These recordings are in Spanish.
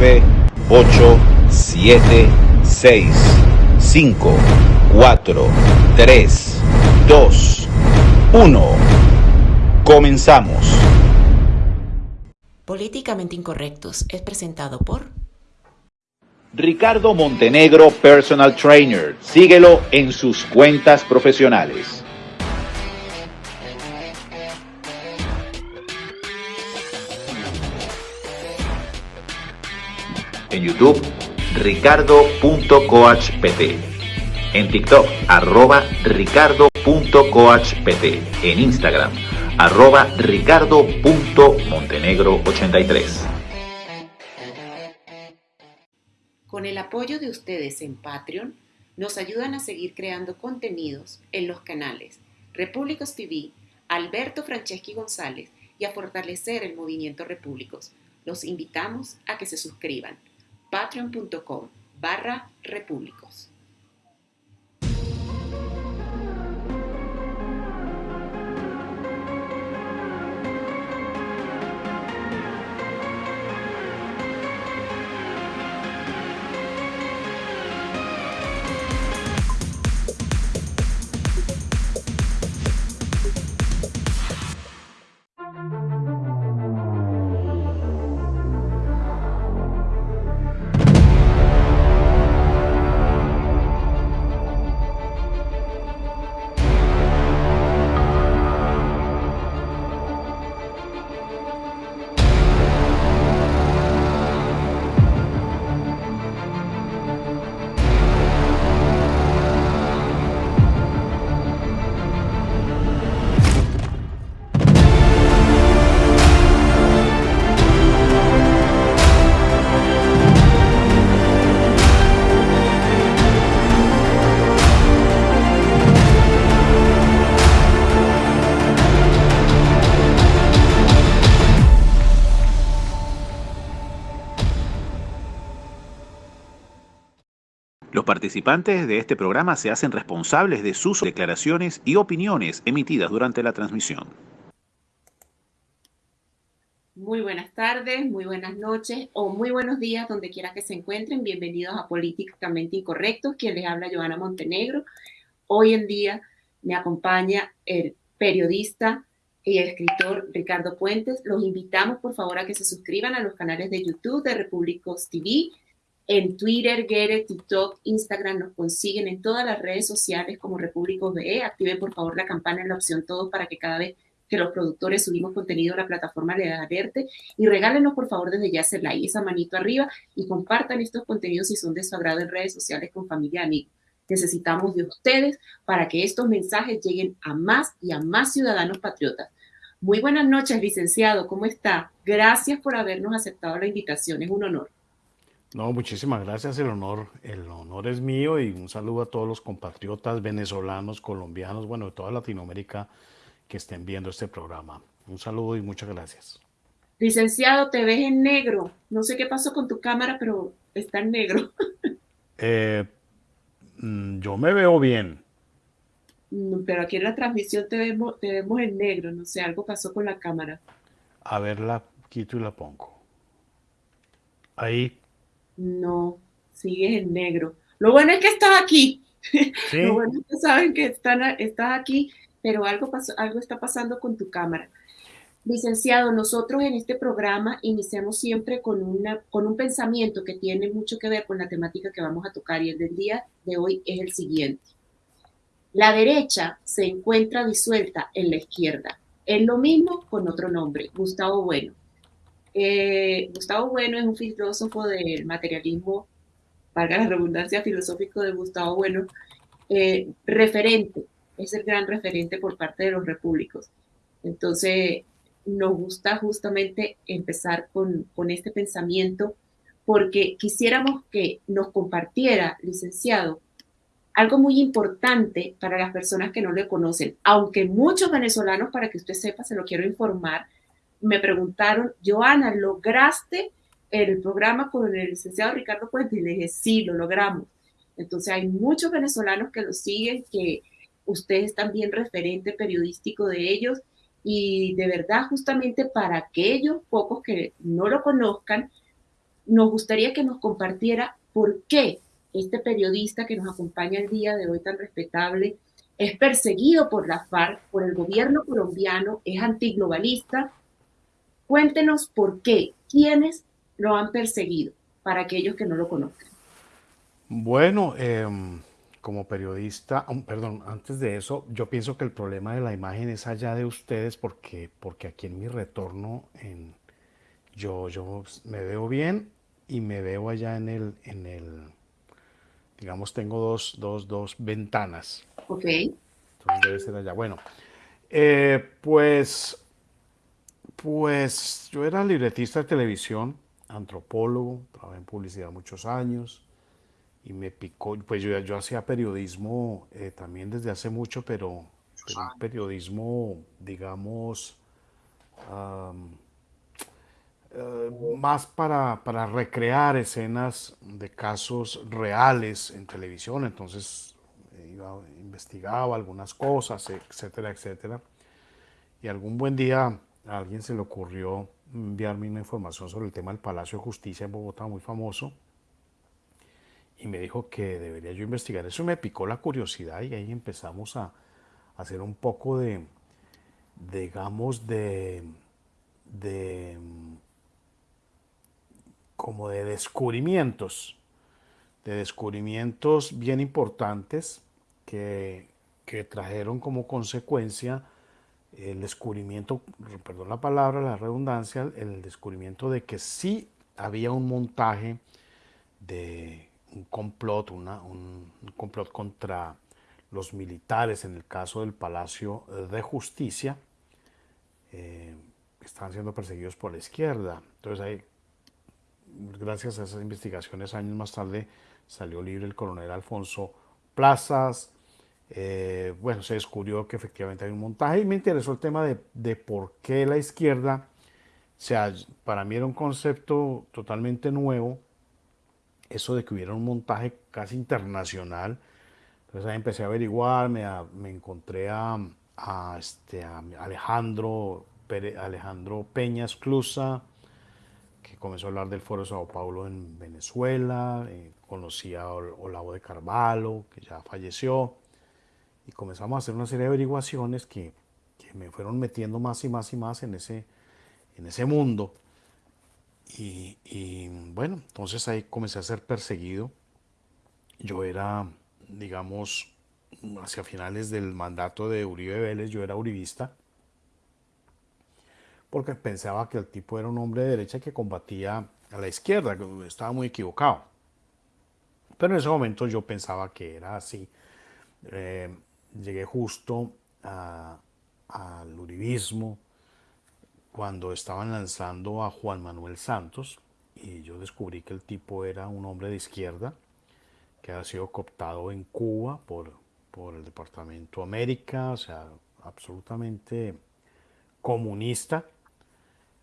9, 8, 7, 6, 5, 4, 3, 2, 1. Comenzamos. Políticamente Incorrectos es presentado por Ricardo Montenegro Personal Trainer. Síguelo en sus cuentas profesionales. En YouTube, ricardo.coachpt. En TikTok, arroba ricardo.coachpt. En Instagram, arroba ricardo.montenegro83. Con el apoyo de ustedes en Patreon, nos ayudan a seguir creando contenidos en los canales Repúblicos TV, Alberto Franceschi González y a fortalecer el movimiento Repúblicos. Los invitamos a que se suscriban patreon.com barra repúblicos. Participantes de este programa se hacen responsables de sus declaraciones y opiniones emitidas durante la transmisión. Muy buenas tardes, muy buenas noches o muy buenos días donde quiera que se encuentren. Bienvenidos a Políticamente Incorrectos, quien les habla Joana Montenegro. Hoy en día me acompaña el periodista y escritor Ricardo Puentes. Los invitamos por favor a que se suscriban a los canales de YouTube de Repúblicos TV en Twitter, Get TikTok, Instagram nos consiguen en todas las redes sociales como Repúblicos BE. Activen por favor la campana en la opción todos para que cada vez que los productores subimos contenido a la plataforma le alerte y regálenos por favor desde ya ese like, esa manito arriba y compartan estos contenidos si son de su agrado en redes sociales con familia y amigos. Necesitamos de ustedes para que estos mensajes lleguen a más y a más ciudadanos patriotas. Muy buenas noches, licenciado. ¿Cómo está? Gracias por habernos aceptado la invitación. Es un honor. No, muchísimas gracias. El honor, el honor es mío y un saludo a todos los compatriotas venezolanos, colombianos, bueno, de toda Latinoamérica que estén viendo este programa. Un saludo y muchas gracias. Licenciado, te ves en negro. No sé qué pasó con tu cámara, pero está en negro. Eh, mm, yo me veo bien. Mm, pero aquí en la transmisión te vemos, te vemos en negro. No sé, algo pasó con la cámara. A ver, la quito y la pongo. Ahí. No, sigues en negro. Lo bueno es que estás aquí. Lo bueno es que saben que están, estás aquí, pero algo, pasó, algo está pasando con tu cámara. Licenciado, nosotros en este programa iniciamos siempre con, una, con un pensamiento que tiene mucho que ver con la temática que vamos a tocar y el del día de hoy es el siguiente. La derecha se encuentra disuelta en la izquierda. Es lo mismo con otro nombre, Gustavo Bueno. Eh, Gustavo Bueno es un filósofo del materialismo, valga la redundancia, filosófico de Gustavo Bueno, eh, referente, es el gran referente por parte de los repúblicos. Entonces, nos gusta justamente empezar con, con este pensamiento porque quisiéramos que nos compartiera, licenciado, algo muy importante para las personas que no le conocen, aunque muchos venezolanos, para que usted sepa, se lo quiero informar, me preguntaron, Joana, ¿lograste el programa con el licenciado Ricardo Puente? Y le dije, sí, lo logramos. Entonces hay muchos venezolanos que lo siguen, que usted es también referente periodístico de ellos y de verdad justamente para aquellos pocos que no lo conozcan, nos gustaría que nos compartiera por qué este periodista que nos acompaña el día de hoy tan respetable es perseguido por la FARC, por el gobierno colombiano, es antiglobalista. Cuéntenos por qué, quiénes lo han perseguido, para aquellos que no lo conozcan. Bueno, eh, como periodista, perdón, antes de eso, yo pienso que el problema de la imagen es allá de ustedes porque, porque aquí en mi retorno en, yo, yo me veo bien y me veo allá en el, en el digamos, tengo dos, dos, dos ventanas. Ok. Entonces debe ser allá. Bueno, eh, pues, pues yo era libretista de televisión, antropólogo, trabajé en publicidad muchos años y me picó, pues yo, yo hacía periodismo eh, también desde hace mucho, pero, un periodismo, digamos, eh, más para, para, recrear escenas de casos reales en televisión, entonces eh, iba, investigaba algunas cosas, etcétera, etcétera. Y algún buen día a alguien se le ocurrió enviarme una información sobre el tema del Palacio de Justicia en Bogotá, muy famoso, y me dijo que debería yo investigar. Eso me picó la curiosidad y ahí empezamos a, hacer un poco de, digamos, de, de, como de descubrimientos, de descubrimientos bien importantes que, que trajeron como consecuencia el descubrimiento, perdón la palabra, la redundancia, el descubrimiento de que sí había un montaje de un complot, una, un, complot contra los militares en el caso del Palacio de Justicia, eh, estaban siendo perseguidos por la izquierda. Entonces ahí, gracias a esas investigaciones, años más tarde salió libre el coronel Alfonso Plazas. Eh, bueno, se descubrió que efectivamente hay un montaje y me interesó el tema de, de por qué la izquierda, o sea, para mí era un concepto totalmente nuevo, eso de que hubiera un montaje casi internacional. Entonces ahí empecé a averiguar, me, encontré a, este, Alejandro, Alejandro Peña Esclusa, que comenzó a hablar del Foro de Sao Paulo en Venezuela, eh, conocí a Olavo de Carvalho, que ya falleció, y comenzamos a hacer una serie de averiguaciones que, que me fueron metiendo más y más y más en ese, en ese mundo. Y, bueno, entonces ahí comencé a ser perseguido. Yo era, digamos, hacia finales del mandato de Uribe Vélez, yo era uribista, porque pensaba que el tipo era un hombre de derecha que combatía a la izquierda, estaba muy equivocado. Pero en ese momento yo pensaba que era así. Eh, llegué justo al uribismo, cuando estaban lanzando a Juan Manuel Santos y yo descubrí que el tipo era un hombre de izquierda que ha sido cooptado en Cuba por, por el Departamento América, o sea, absolutamente comunista.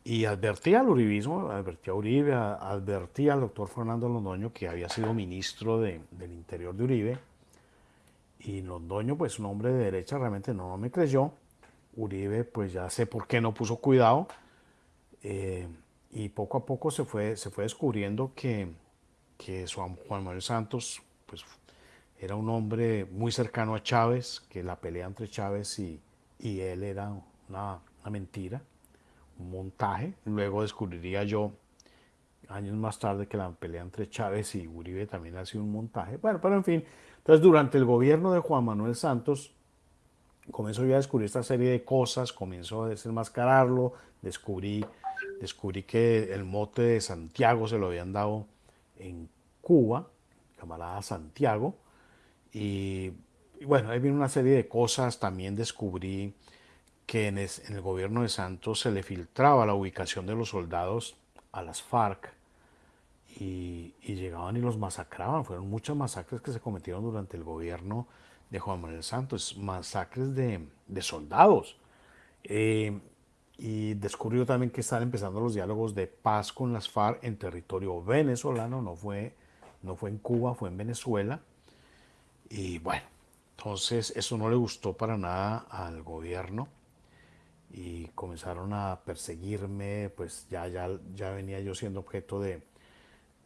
Y advertía al uribismo, advertía a Uribe, advertía al doctor Fernando Londoño, que había sido ministro de, del Interior de Uribe. Y Londoño, pues un hombre de derecha, realmente no me creyó. Uribe, pues ya sé por qué no puso cuidado. Eh, y poco a poco se fue, se fue descubriendo que, que Juan Manuel Santos pues, era un hombre muy cercano a Chávez, que la pelea entre Chávez y, y él era una, una, mentira, un montaje. Luego descubriría yo, años más tarde, que la pelea entre Chávez y Uribe también ha sido un montaje. Bueno, pero en fin, entonces durante el gobierno de Juan Manuel Santos, comenzó yo a descubrir esta serie de cosas, comenzó a desenmascararlo, descubrí, descubrí que el mote de Santiago se lo habían dado en Cuba, camarada Santiago, y, bueno, ahí viene una serie de cosas, también descubrí que en, el gobierno de Santos se le filtraba la ubicación de los soldados a las FARC y, llegaban y los masacraban, fueron muchas masacres que se cometieron durante el gobierno de Juan Manuel Santos, masacres de, soldados. Eh, y descubrió también que están empezando los diálogos de paz con las FARC en territorio venezolano, no fue, no fue en Cuba, fue en Venezuela. Y bueno, entonces eso no le gustó para nada al gobierno y comenzaron a perseguirme, pues ya, ya, ya venía yo siendo objeto de,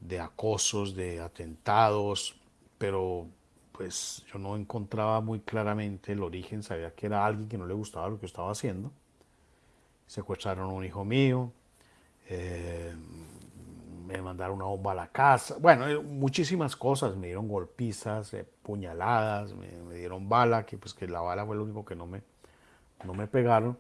de acosos, de atentados, pero pues yo no encontraba muy claramente el origen, sabía que era alguien que no le gustaba lo que estaba haciendo. Secuestraron a un hijo mío, eh, me mandaron una bomba a la casa, bueno, eh, muchísimas cosas, me dieron golpizas, eh, puñaladas, me, dieron bala, que pues que la bala fue lo único que no me, no me pegaron.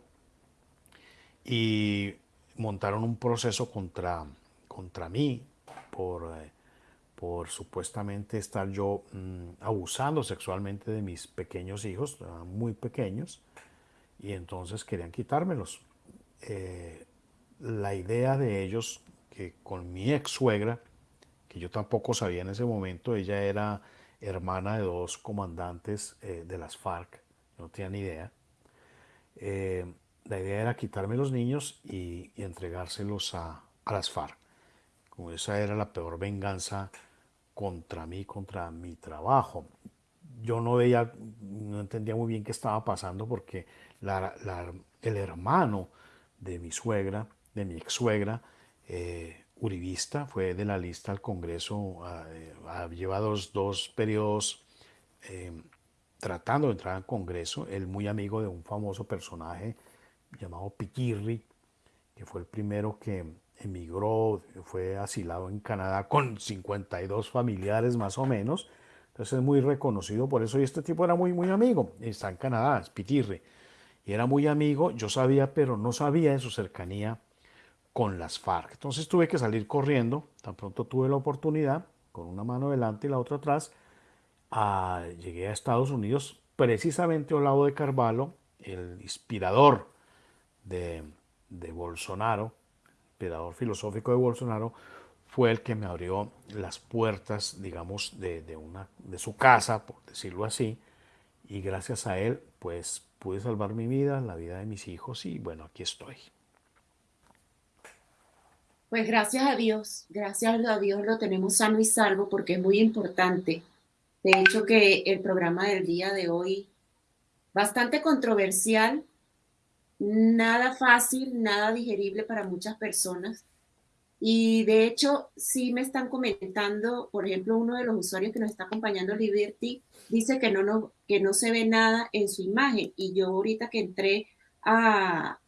Y montaron un proceso contra, contra mí por por supuestamente estar yo mm, abusando sexualmente de mis pequeños hijos, muy pequeños, y entonces querían quitármelos. Eh, la idea de ellos, que con mi ex suegra, que yo tampoco sabía en ese momento, ella era hermana de dos comandantes eh, de las FARC, no tenía ni idea. Eh, la idea era quitarme los niños y, y entregárselos a, a, las FARC. Como esa era la peor venganza contra mí, contra mi trabajo. Yo no veía, no entendía muy bien qué estaba pasando porque el hermano de mi suegra, de mi ex suegra, eh, uribista, fue de la lista al Congreso, ha llevado dos, periodos eh, tratando de entrar al Congreso, él muy amigo de un famoso personaje llamado Piquirri, que fue el primero que emigró, fue asilado en Canadá con 52 familiares más o menos. Entonces es muy reconocido por eso. Y este tipo era muy, muy amigo. Está en Canadá, es Pitirre. Y era muy amigo, yo sabía, pero no sabía de su cercanía con las FARC. Entonces tuve que salir corriendo. Tan pronto tuve la oportunidad, con una mano delante y la otra atrás, llegué a Estados Unidos, precisamente al lado de Carvalho, el inspirador de, de Bolsonaro, inspirador filosófico de Bolsonaro, fue el que me abrió las puertas, digamos, de, una, de su casa, por decirlo así, y gracias a él, pues pude salvar mi vida, la vida de mis hijos, y bueno, aquí estoy. Pues gracias a Dios, gracias a Dios lo tenemos sano y salvo porque es muy importante. De hecho que el programa del día de hoy, bastante controversial, nada fácil, nada digerible para muchas personas. Y de hecho, sí me están comentando, por ejemplo, uno de los usuarios que nos está acompañando, Liberty, dice que no, no, que no se ve nada en su imagen. Y yo ahorita que entré a,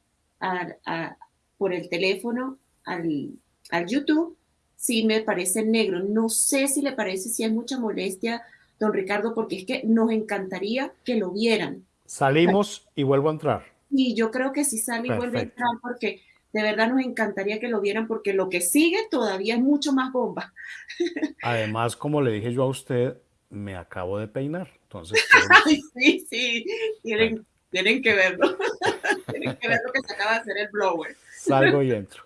por el teléfono al, al YouTube, sí me parece negro. No sé si le parece, si hay mucha molestia, don Ricardo, porque es que nos encantaría que lo vieran. Salimos y vuelvo a entrar. Y yo creo que si sale y vuelve a entrar porque de verdad nos encantaría que lo vieran porque lo que sigue todavía es mucho más bomba. Además, como le dije yo a usted, me acabo de peinar. Entonces, sí, sí, tienen, tienen que verlo. tienen que ver lo que se acaba de hacer el blower. Salgo y entro.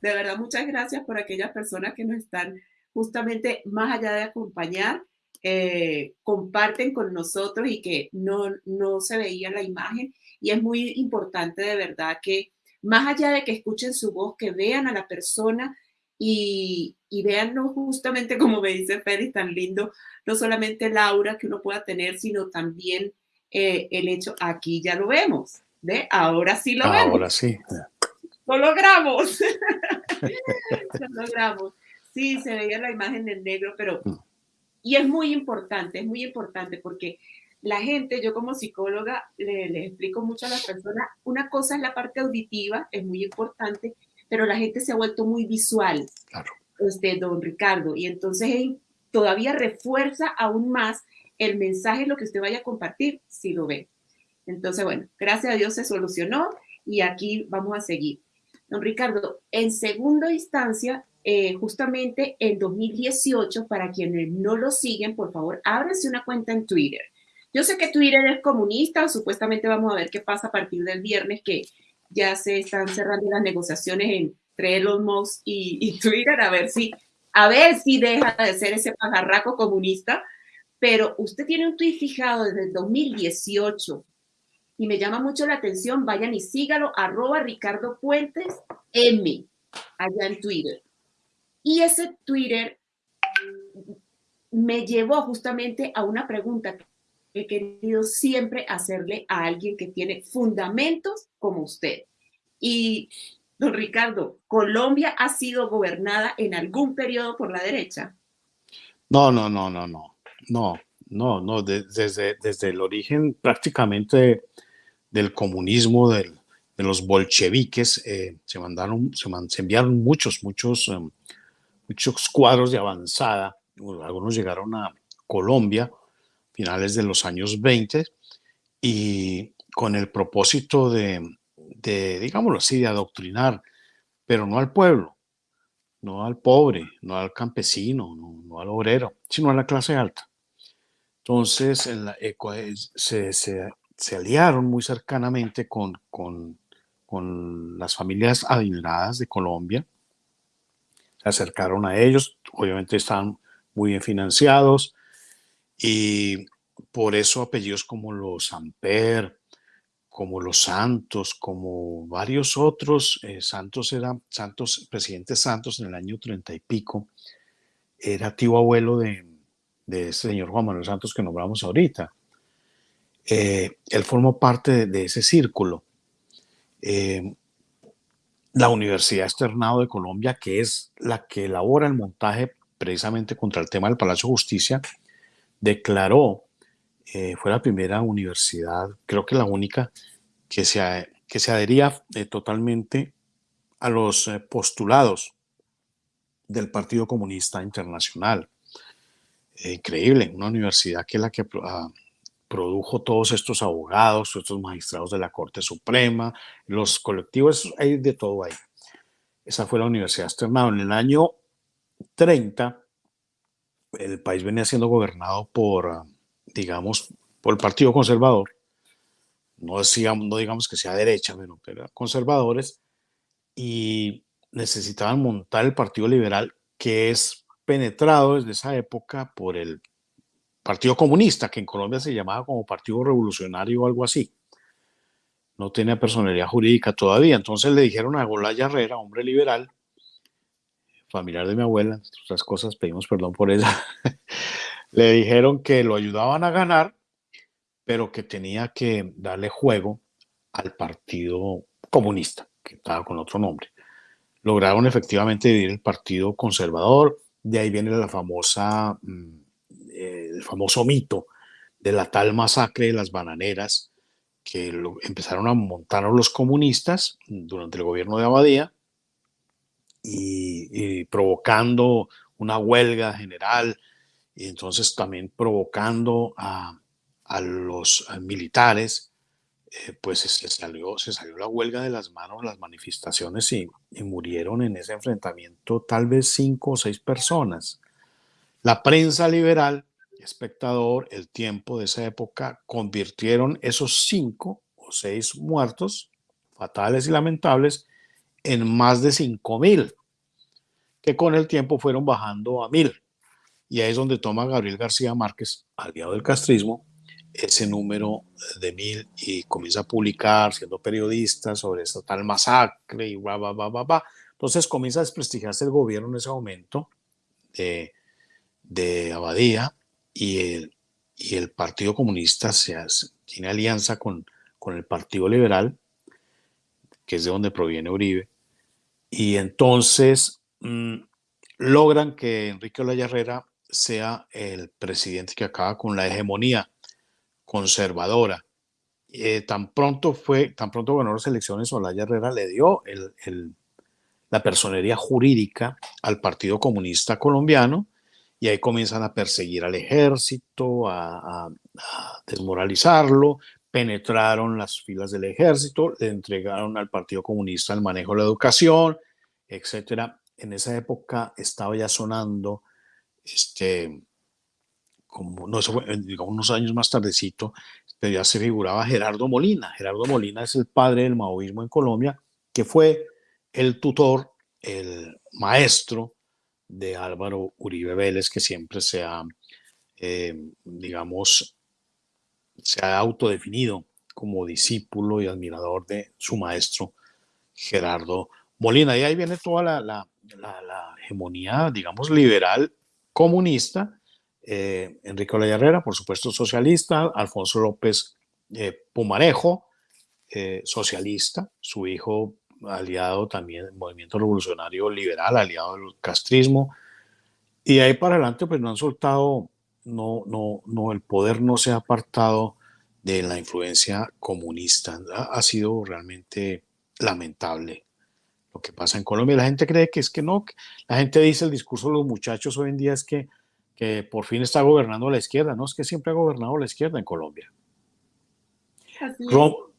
De verdad, muchas gracias por aquellas personas que nos están justamente más allá de acompañar, eh, comparten con nosotros y que no, no se veía la imagen. Y es muy importante de verdad que más allá de que escuchen su voz, que vean a la persona y, y vean no justamente como me dice Félix, tan lindo, no solamente el aura que uno pueda tener, sino también eh, el hecho, aquí ya lo vemos, ¿ve? Ahora sí lo vemos. Ahora sí. Lo logramos. lo logramos. Sí, se veía la imagen en negro, pero mm. Y es muy importante, es muy importante porque la gente, yo como psicóloga, le, explico mucho a las personas, una cosa es la parte auditiva, es muy importante, pero la gente se ha vuelto muy visual, claro. este, don Ricardo, y entonces todavía refuerza aún más el mensaje, lo que usted vaya a compartir, si lo ve. Entonces, bueno, gracias a Dios se solucionó y aquí vamos a seguir. Don Ricardo, en segunda instancia, eh, justamente en 2018, para quienes no lo siguen, por favor, ábranse una cuenta en Twitter. Yo sé que Twitter es comunista, supuestamente vamos a ver qué pasa a partir del viernes, que ya se están cerrando las negociaciones entre Elon Musk y, Twitter, a ver si, a ver si deja de ser ese pajarraco comunista. Pero usted tiene un tweet fijado desde el 2018 y me llama mucho la atención, vayan y sígalo, arroba Ricardo Puentes M, allá en Twitter. Y ese Twitter me llevó justamente a una pregunta que he querido siempre hacerle a alguien que tiene fundamentos como usted. Y don Ricardo, ¿Colombia ha sido gobernada en algún periodo por la derecha? No, no, no, no, no, no, no, no, desde, desde el origen prácticamente del comunismo, de los bolcheviques, eh, se mandaron, se, enviaron muchos, muchos, em, muchos cuadros de avanzada, algunos llegaron a Colombia, finales de los años 20, y con el propósito de, de, digámoslo así, de adoctrinar, pero no al pueblo, no al pobre, no al campesino, no, al obrero, sino a la clase alta. Entonces eh, se, se, aliaron muy cercanamente con, con, con las familias adineradas de Colombia, acercaron a ellos, obviamente estaban muy bien financiados y por eso apellidos como los Amper, como los Santos, como varios otros, eh, Santos era, Santos, presidente Santos en el año treinta y pico, era tío abuelo de, de ese señor Juan Manuel Santos que nombramos ahorita. Eh, él formó parte de, ese círculo. Eh, la Universidad Externado de Colombia, que es la que elabora el montaje precisamente contra el tema del Palacio de Justicia, declaró eh, fue la primera universidad, creo que la única, que se, que se adhería eh, totalmente a los eh, postulados del Partido Comunista Internacional. increíble, una universidad que es la que ah, produjo todos estos abogados, estos magistrados de la Corte Suprema, los colectivos, hay de todo ahí. Esa fue la Universidad Externado. En el año 30, el país venía siendo gobernado por digamos, por el Partido Conservador, no, decíamos, no digamos que sea derecha, pero, conservadores, y necesitaban montar el Partido Liberal, que es penetrado desde esa época por el Partido Comunista, que en Colombia se llamaba como Partido Revolucionario o algo así. No tenía personalidad jurídica todavía. Entonces le dijeron a Golaya Herrera, hombre liberal, familiar de mi abuela, otras cosas, pedimos perdón por ella, le dijeron que lo ayudaban a ganar, pero que tenía que darle juego al Partido Comunista, que estaba con otro nombre. Lograron efectivamente dividir el Partido Conservador, de ahí viene la famosa, mm, eh, el famoso mito de la tal masacre de las bananeras, que empezaron a montar los comunistas durante el gobierno de Abadía y provocando una huelga general y entonces también provocando a, los militares, eh, pues se salió, se salió la huelga de las manos, las manifestaciones y, murieron en ese enfrentamiento tal vez cinco o seis personas. La prensa liberal, espectador, el tiempo de esa época, convirtieron esos cinco o seis muertos, fatales y lamentables, en más de cinco mil, que con el tiempo fueron bajando a mil. Y ahí es donde toma Gabriel García Márquez, aliado del castrismo, ese número de mil y comienza a publicar, siendo periodista, sobre esta tal masacre y va, va, va, va. Entonces comienza a desprestigiarse el gobierno en ese momento de, de Abadía y el, Partido Comunista se tiene alianza con, el Partido Liberal, que es de donde proviene Uribe. Y entonces mm, logran que Enrique Olaya Herrera sea el presidente que acaba con la hegemonía conservadora. Eh, tan pronto fue, tan pronto ganó las elecciones, Olaya Herrera le dio la personería jurídica al Partido Comunista Colombiano y ahí comienzan a perseguir al ejército, a, desmoralizarlo, penetraron las filas del ejército, le entregaron al Partido Comunista el manejo de la educación, etcétera. En esa época estaba ya sonando este, como no, digamos, unos años más tardecito, ya se figuraba Gerardo Molina. Gerardo Molina es el padre del maoísmo en Colombia, que fue el tutor, el maestro de Álvaro Uribe Vélez, que siempre se ha, eh, digamos, se ha autodefinido como discípulo y admirador de su maestro Gerardo Molina. Y ahí viene toda la, la, hegemonía, digamos, liberal comunista, eh, Enrique Olaya por supuesto socialista, Alfonso López eh, Pumarejo, socialista, su hijo aliado también del movimiento revolucionario liberal, aliado del castrismo, y ahí para adelante pues no han soltado, no, no, no, el poder no se ha apartado de la influencia comunista, ha, sido realmente lamentable lo que pasa en Colombia. La gente cree que es que no, la gente dice el discurso de los muchachos hoy en día es que, que por fin está gobernando la izquierda, no, es que siempre ha gobernado la izquierda en Colombia.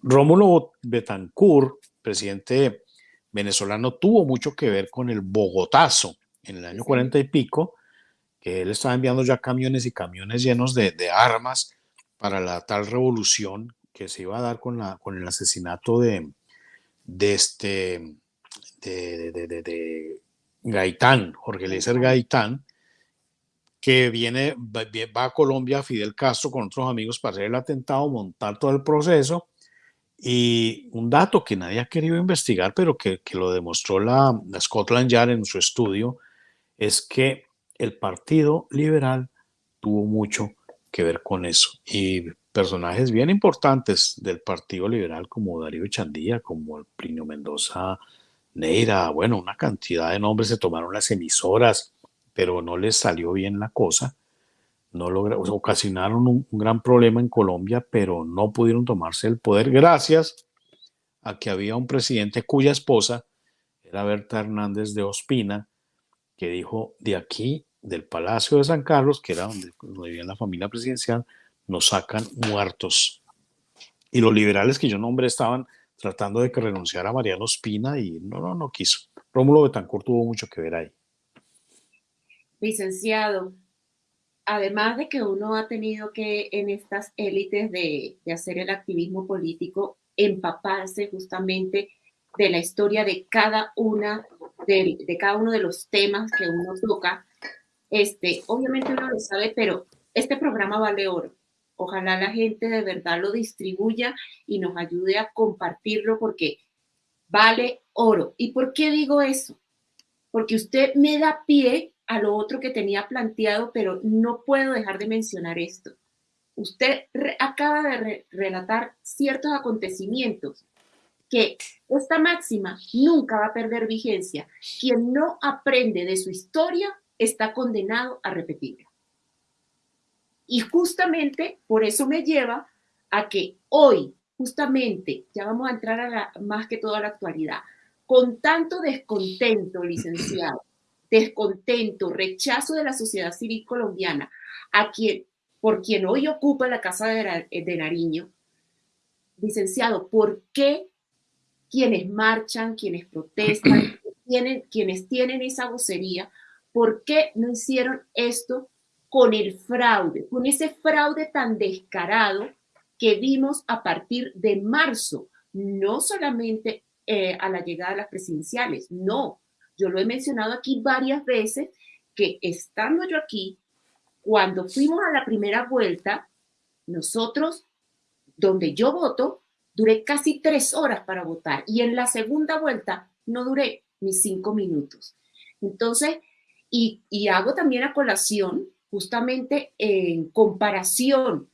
Rómulo Betancourt, presidente venezolano, tuvo mucho que ver con el Bogotazo en el año 40 y pico, que él estaba enviando ya camiones y camiones llenos de, armas para la tal revolución que se iba a dar con, la, con el asesinato de, de este de, de, Gaitán, Jorge Eliezer Gaitán, que viene, va a Colombia, Fidel Castro con otros amigos para hacer el atentado, montar todo el proceso. Y un dato que nadie ha querido investigar, pero que, lo demostró la, Scotland Yard en su estudio, es que el Partido Liberal tuvo mucho que ver con eso. Y personajes bien importantes del Partido Liberal, como Darío Chandía, como el Plinio Mendoza Neira, bueno, una cantidad de nombres se tomaron las emisoras, pero no les salió bien la cosa. No lograron, ocasionaron un, gran problema en Colombia, pero no pudieron tomarse el poder gracias a que había un presidente cuya esposa era Berta Hernández de Ospina, que dijo, de aquí, del Palacio de San Carlos, que era donde, donde vivía la familia presidencial, nos sacan muertos. Y los liberales que yo nombré estaban tratando de que renunciara a Mariano Ospina y no, no, no quiso. Rómulo Betancourt tuvo mucho que ver ahí licenciado, además de que uno ha tenido que en estas élites de, hacer el activismo político, empaparse justamente de la historia de cada una de, cada uno de los temas que uno toca. Este, obviamente uno lo sabe, pero este programa vale oro. Ojalá la gente de verdad lo distribuya y nos ayude a compartirlo porque vale oro. ¿Y por qué digo eso? Porque usted me da pie a lo otro que tenía planteado, pero no puedo dejar de mencionar esto. Usted acaba de relatar ciertos acontecimientos que esta máxima nunca va a perder vigencia. Quien no aprende de su historia está condenado a repetirla. Y justamente por eso me lleva a que hoy, justamente, ya vamos a entrar a la, más que todo a la actualidad, con tanto descontento, licenciado, descontento, rechazo de la sociedad civil colombiana, a quien, por quien hoy ocupa la Casa de, Nariño, licenciado, ¿por qué quienes marchan, quienes protestan, tienen, quienes tienen esa vocería, por qué no hicieron esto con el fraude, con ese fraude tan descarado que vimos a partir de marzo, no solamente eh, a la llegada de las presidenciales, no, yo lo he mencionado aquí varias veces, que estando yo aquí, cuando fuimos a la primera vuelta, nosotros, donde yo voto, duré casi tres horas para votar y en la segunda vuelta no duré ni cinco minutos. Entonces, y, hago también a colación, justamente en comparación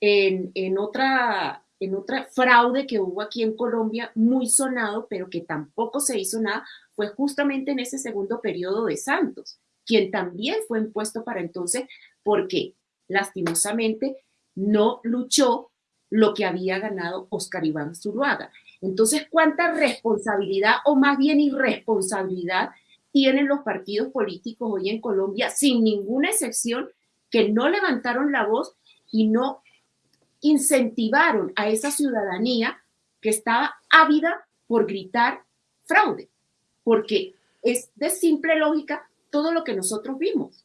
en, en, otra, en otra fraude que hubo aquí en Colombia, muy sonado, pero que tampoco se hizo nada, fue justamente en ese segundo periodo de Santos, quien también fue impuesto para entonces porque lastimosamente no luchó lo que había ganado Oscar Iván Zuluaga. Entonces, ¿cuánta responsabilidad o más bien irresponsabilidad tienen los partidos políticos hoy en Colombia, sin ninguna excepción, que no levantaron la voz y no incentivaron a esa ciudadanía que estaba ávida por gritar fraude? Porque es de simple lógica todo lo que nosotros vimos.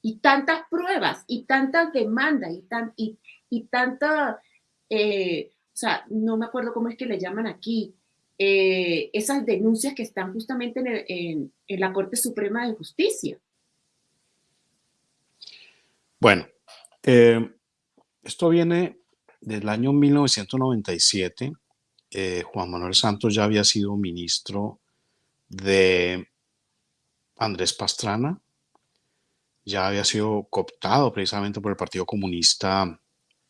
Y tantas pruebas, y tantas demandas, y, tan, y, y tanta, eh, o sea, no me acuerdo cómo es que le llaman aquí, eh, esas denuncias que están justamente en, en, la Corte Suprema de Justicia. Bueno, eh, esto viene del año 1997. Juan Manuel Santos ya había sido ministro de Andrés Pastrana. Ya había sido cooptado precisamente por el Partido Comunista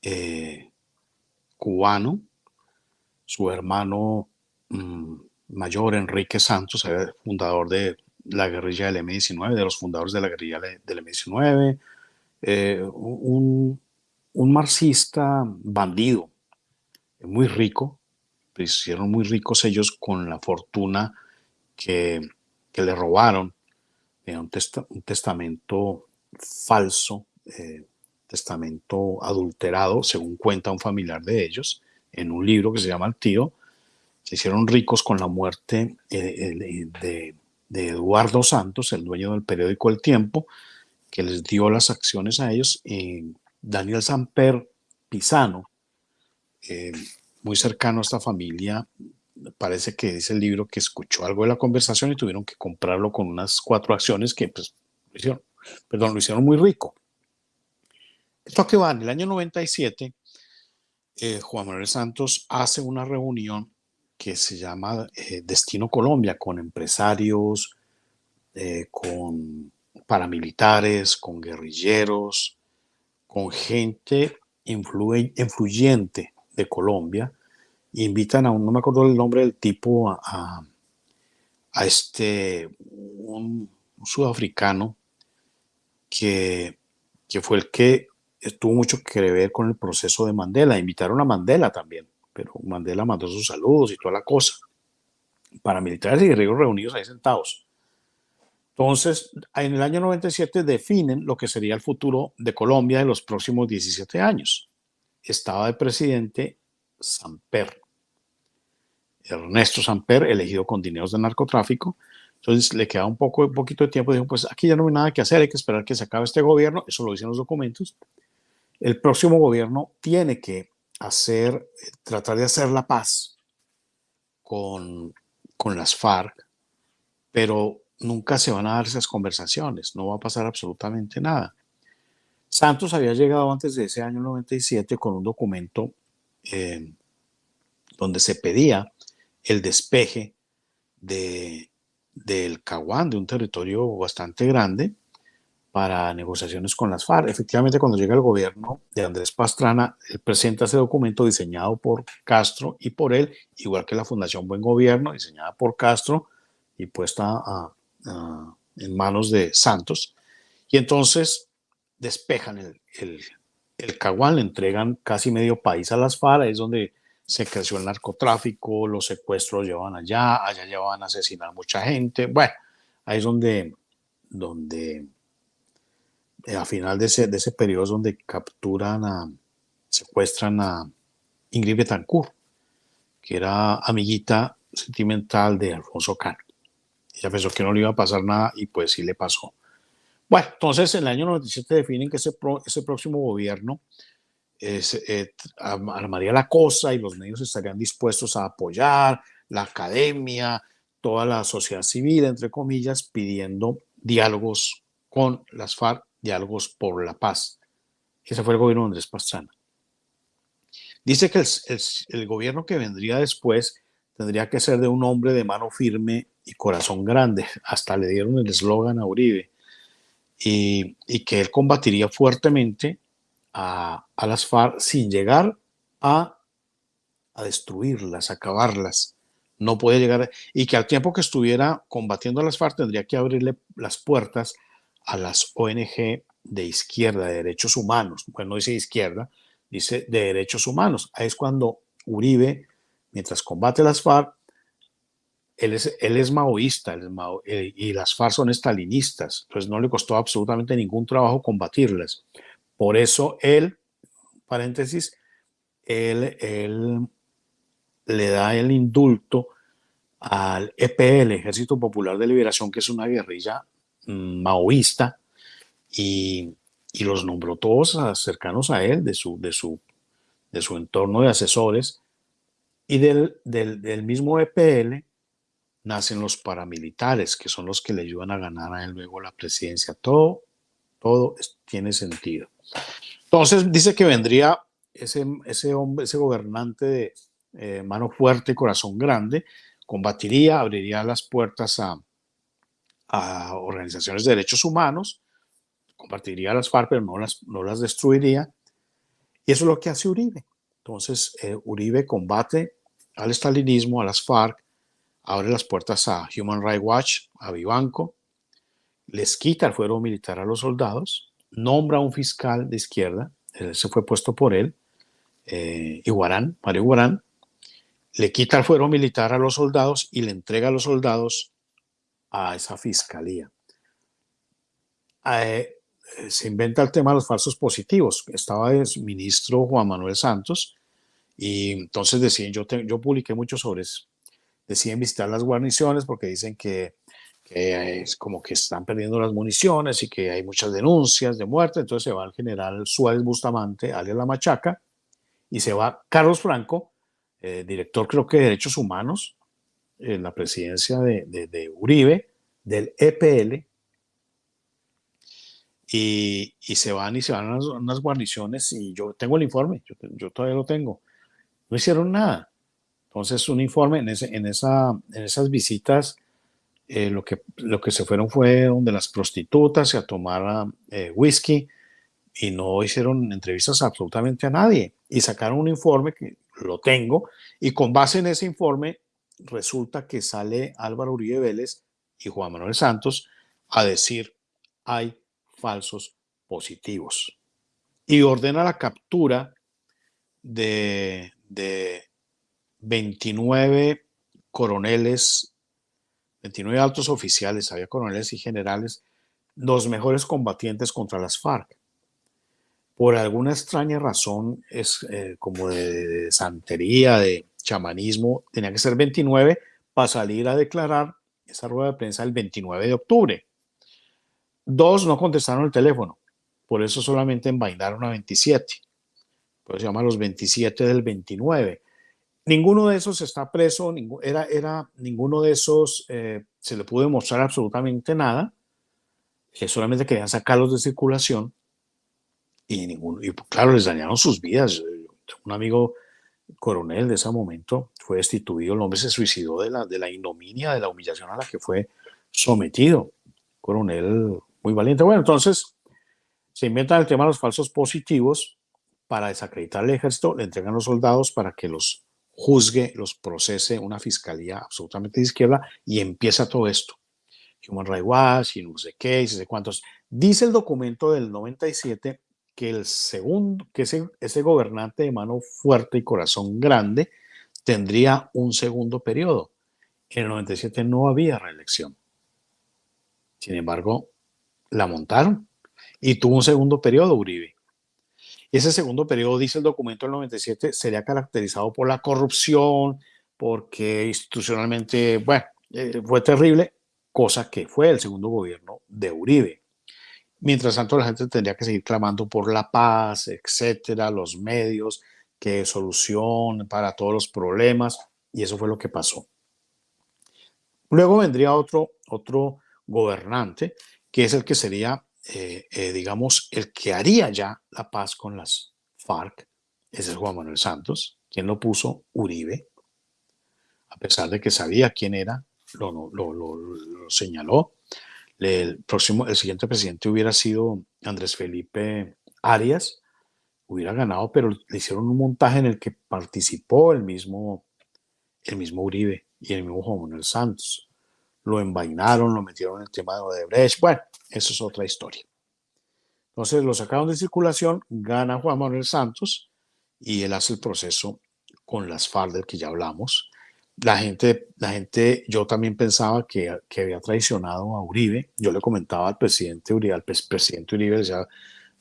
eh, cubano. Su hermano mm, mayor Enrique Santos, fundador de la guerrilla del M-19, de los fundadores de la guerrilla del M-19, eh, un, un, marxista bandido, muy rico, pues hicieron muy ricos ellos con la fortuna que, que le robaron de un, un testamento falso, eh, testamento adulterado, según cuenta un familiar de ellos, en un libro que se llama El Tío, se hicieron ricos con la muerte eh, de, Eduardo Santos, el dueño del periódico El Tiempo, que les dio las acciones a ellos. y Daniel Samper Pisano, eh, muy cercano a esta familia, parece que dice el libro que escuchó algo de la conversación y tuvieron que comprarlo con unas cuatro acciones que pues, lo hicieron, perdón, lo hicieron muy rico. Esto que va, en el año 97, eh, Juan Manuel Santos hace una reunión que se llama eh, Destino Colombia, con empresarios, eh, con paramilitares, con guerrilleros, con gente influyente de Colombia. Invitan a un, no me acuerdo el nombre del tipo, a, a este, un, sudafricano que, que fue el que tuvo mucho que ver con el proceso de Mandela. Invitaron a Mandela también pero Mandela mandó sus saludos y toda la cosa. Paramilitares y guerrilleros reunidos ahí sentados. Entonces, en el año 97 definen lo que sería el futuro de Colombia de los próximos 17 años. Estaba de presidente Samper, Ernesto Samper, elegido con dineros de narcotráfico. Entonces le queda un, poco, un poquito de tiempo. Dijo, pues aquí ya no hay nada que hacer, hay que esperar que se acabe este gobierno. Eso lo dicen los documentos. El próximo gobierno tiene que hacer, tratar de hacer la paz con, con las FARC, pero nunca se van a dar esas conversaciones, no va a pasar absolutamente nada. Santos había llegado antes de ese año 97 con un documento eh, donde se pedía el despeje de, del Caguán, de un territorio bastante grande, para negociaciones con las FARC. Efectivamente, cuando llega el gobierno de Andrés Pastrana, él presenta ese documento diseñado por Castro y por él, igual que la Fundación Buen Gobierno, diseñada por Castro y puesta en manos de Santos. Y entonces despejan el, el, Caguán, le entregan casi medio país a las FARC, es donde se creció el narcotráfico, los secuestros llevan allá, allá llevan a asesinar mucha gente. Bueno, ahí es donde, donde eh, a final de ese, de ese periodo es donde capturan a, secuestran a Ingrid Betancourt, que era amiguita sentimental de Alfonso Cano. Ella pensó que no le iba a pasar nada y pues sí le pasó. Bueno, entonces en el año 97 definen que ese, ese próximo gobierno eh, armaría la cosa y los medios estarían dispuestos a apoyar, la academia, toda la sociedad civil, entre comillas, pidiendo diálogos con las FARC Diálogos por la Paz. Ese fue el gobierno de Andrés Pastrana. Dice que el, gobierno que vendría después tendría que ser de un hombre de mano firme y corazón grande. Hasta le dieron el eslogan a Uribe. Y, que él combatiría fuertemente a, las FARC sin llegar a, a destruirlas, acabarlas. No puede llegar. Y que al tiempo que estuviera combatiendo a las FARC tendría que abrirle las puertas a las ONG de izquierda, de derechos humanos, bueno, no dice izquierda, dice de derechos humanos. Ahí es cuando Uribe, mientras combate las FARC, él es, él es maoísta eh, y las FARC son estalinistas, entonces no le costó absolutamente ningún trabajo combatirlas. Por eso él, paréntesis, él, él le da el indulto al EPL, Ejército Popular de Liberación, que es una guerrilla maoísta y, los nombró todos cercanos a él, de su, de su, de su entorno de asesores. Y del, del, mismo EPL nacen los paramilitares, que son los que le ayudan a ganar a él luego la presidencia. Todo, todo tiene sentido. Entonces dice que vendría ese, ese hombre, ese gobernante de eh, mano fuerte, corazón grande, combatiría, abriría las puertas a, a organizaciones de derechos humanos, compartiría las FARC, pero no las, no las destruiría. Y eso es lo que hace Uribe. Entonces, eh, Uribe combate al estalinismo, a las FARC, abre las puertas a Human Rights Watch, a Vivanco, les quita el fuero militar a los soldados, nombra a un fiscal de izquierda, se fue puesto por él, eh, Iguarán, Mario Iguarán, le quita el fuero militar a los soldados y le entrega a los soldados a esa fiscalía. Eh, se inventa el tema de los falsos positivos. Estaba el ministro Juan Manuel Santos y entonces decían, yo, yo publiqué mucho sobre deciden visitar las guarniciones porque dicen que, es como que están perdiendo las municiones y que hay muchas denuncias de muerte, entonces se va el general Suárez Bustamante, alias La Machaca, y se va Carlos Franco, eh, director creo que de Derechos Humanos, en la presidencia de, Uribe, del EPL, y, se van y se van a unas, guarniciones y yo tengo el informe, yo, todavía lo tengo. No hicieron nada. Entonces, un informe en, ese, en, esa, en esas visitas, eh, lo, que, lo que se fueron fue donde las prostitutas se a tomar eh, whisky y no hicieron entrevistas absolutamente a nadie. Y sacaron un informe que lo tengo, y con base en ese informe resulta que sale Álvaro Uribe Vélez y Juan Manuel Santos a decir hay falsos positivos y ordena la captura de, de 29 coroneles, 29 altos oficiales, había coroneles y generales, los mejores combatientes contra las FARC por alguna extraña razón, es eh, como de, santería, de chamanismo, tenía que ser 29 para salir a declarar esa rueda de prensa el 29 de octubre. Dos no contestaron el teléfono, por eso solamente envainaron a 27. Pues se llama los 27 del 29. Ninguno de esos está preso, era, era, ninguno de esos eh, se le pudo demostrar absolutamente nada, que solamente querían sacarlos de circulación y, ninguno, y claro, les dañaron sus vidas. Un amigo coronel de ese momento fue destituido, el hombre se suicidó de la, de la ignominia, de la humillación a la que fue sometido. Coronel muy valiente. Bueno, entonces se inventan el tema de los falsos positivos para desacreditar el ejército, le entregan los soldados para que los juzgue, los procese una fiscalía absolutamente de izquierda y empieza todo esto. Human Rights Watch y no sé qué, y no sé cuántos. Dice el documento del 97 que el segundo, que ese, ese gobernante de mano fuerte y corazón grande tendría un segundo periodo. En el 97 no había reelección. Sin embargo, la montaron y tuvo un segundo periodo Uribe. Ese segundo periodo, dice el documento del 97, sería caracterizado por la corrupción, porque institucionalmente, bueno, eh, fue terrible, cosa que fue el segundo gobierno de Uribe. Mientras tanto, la gente tendría que seguir clamando por la paz, etcétera, los medios, que solución para todos los problemas, y eso fue lo que pasó. Luego vendría otro, otro gobernante, que es el que sería, eh, eh, digamos, el que haría ya la paz con las FARC, es el Juan Manuel Santos, quien lo puso Uribe, a pesar de que sabía quién era, lo, lo, señaló, el próximo, el siguiente presidente hubiera sido Andrés Felipe Arias, hubiera ganado, pero le hicieron un montaje en el que participó el mismo, el mismo Uribe y el mismo Juan Manuel Santos. Lo envainaron, lo metieron en el tema de Odebrecht. Bueno, eso es otra historia. Entonces lo sacaron de circulación, gana Juan Manuel Santos y él hace el proceso con las FARC del que ya hablamos la gente, la gente, yo también pensaba que, que, había traicionado a Uribe. Yo le comentaba al presidente Uribe, al presidente Uribe, decía,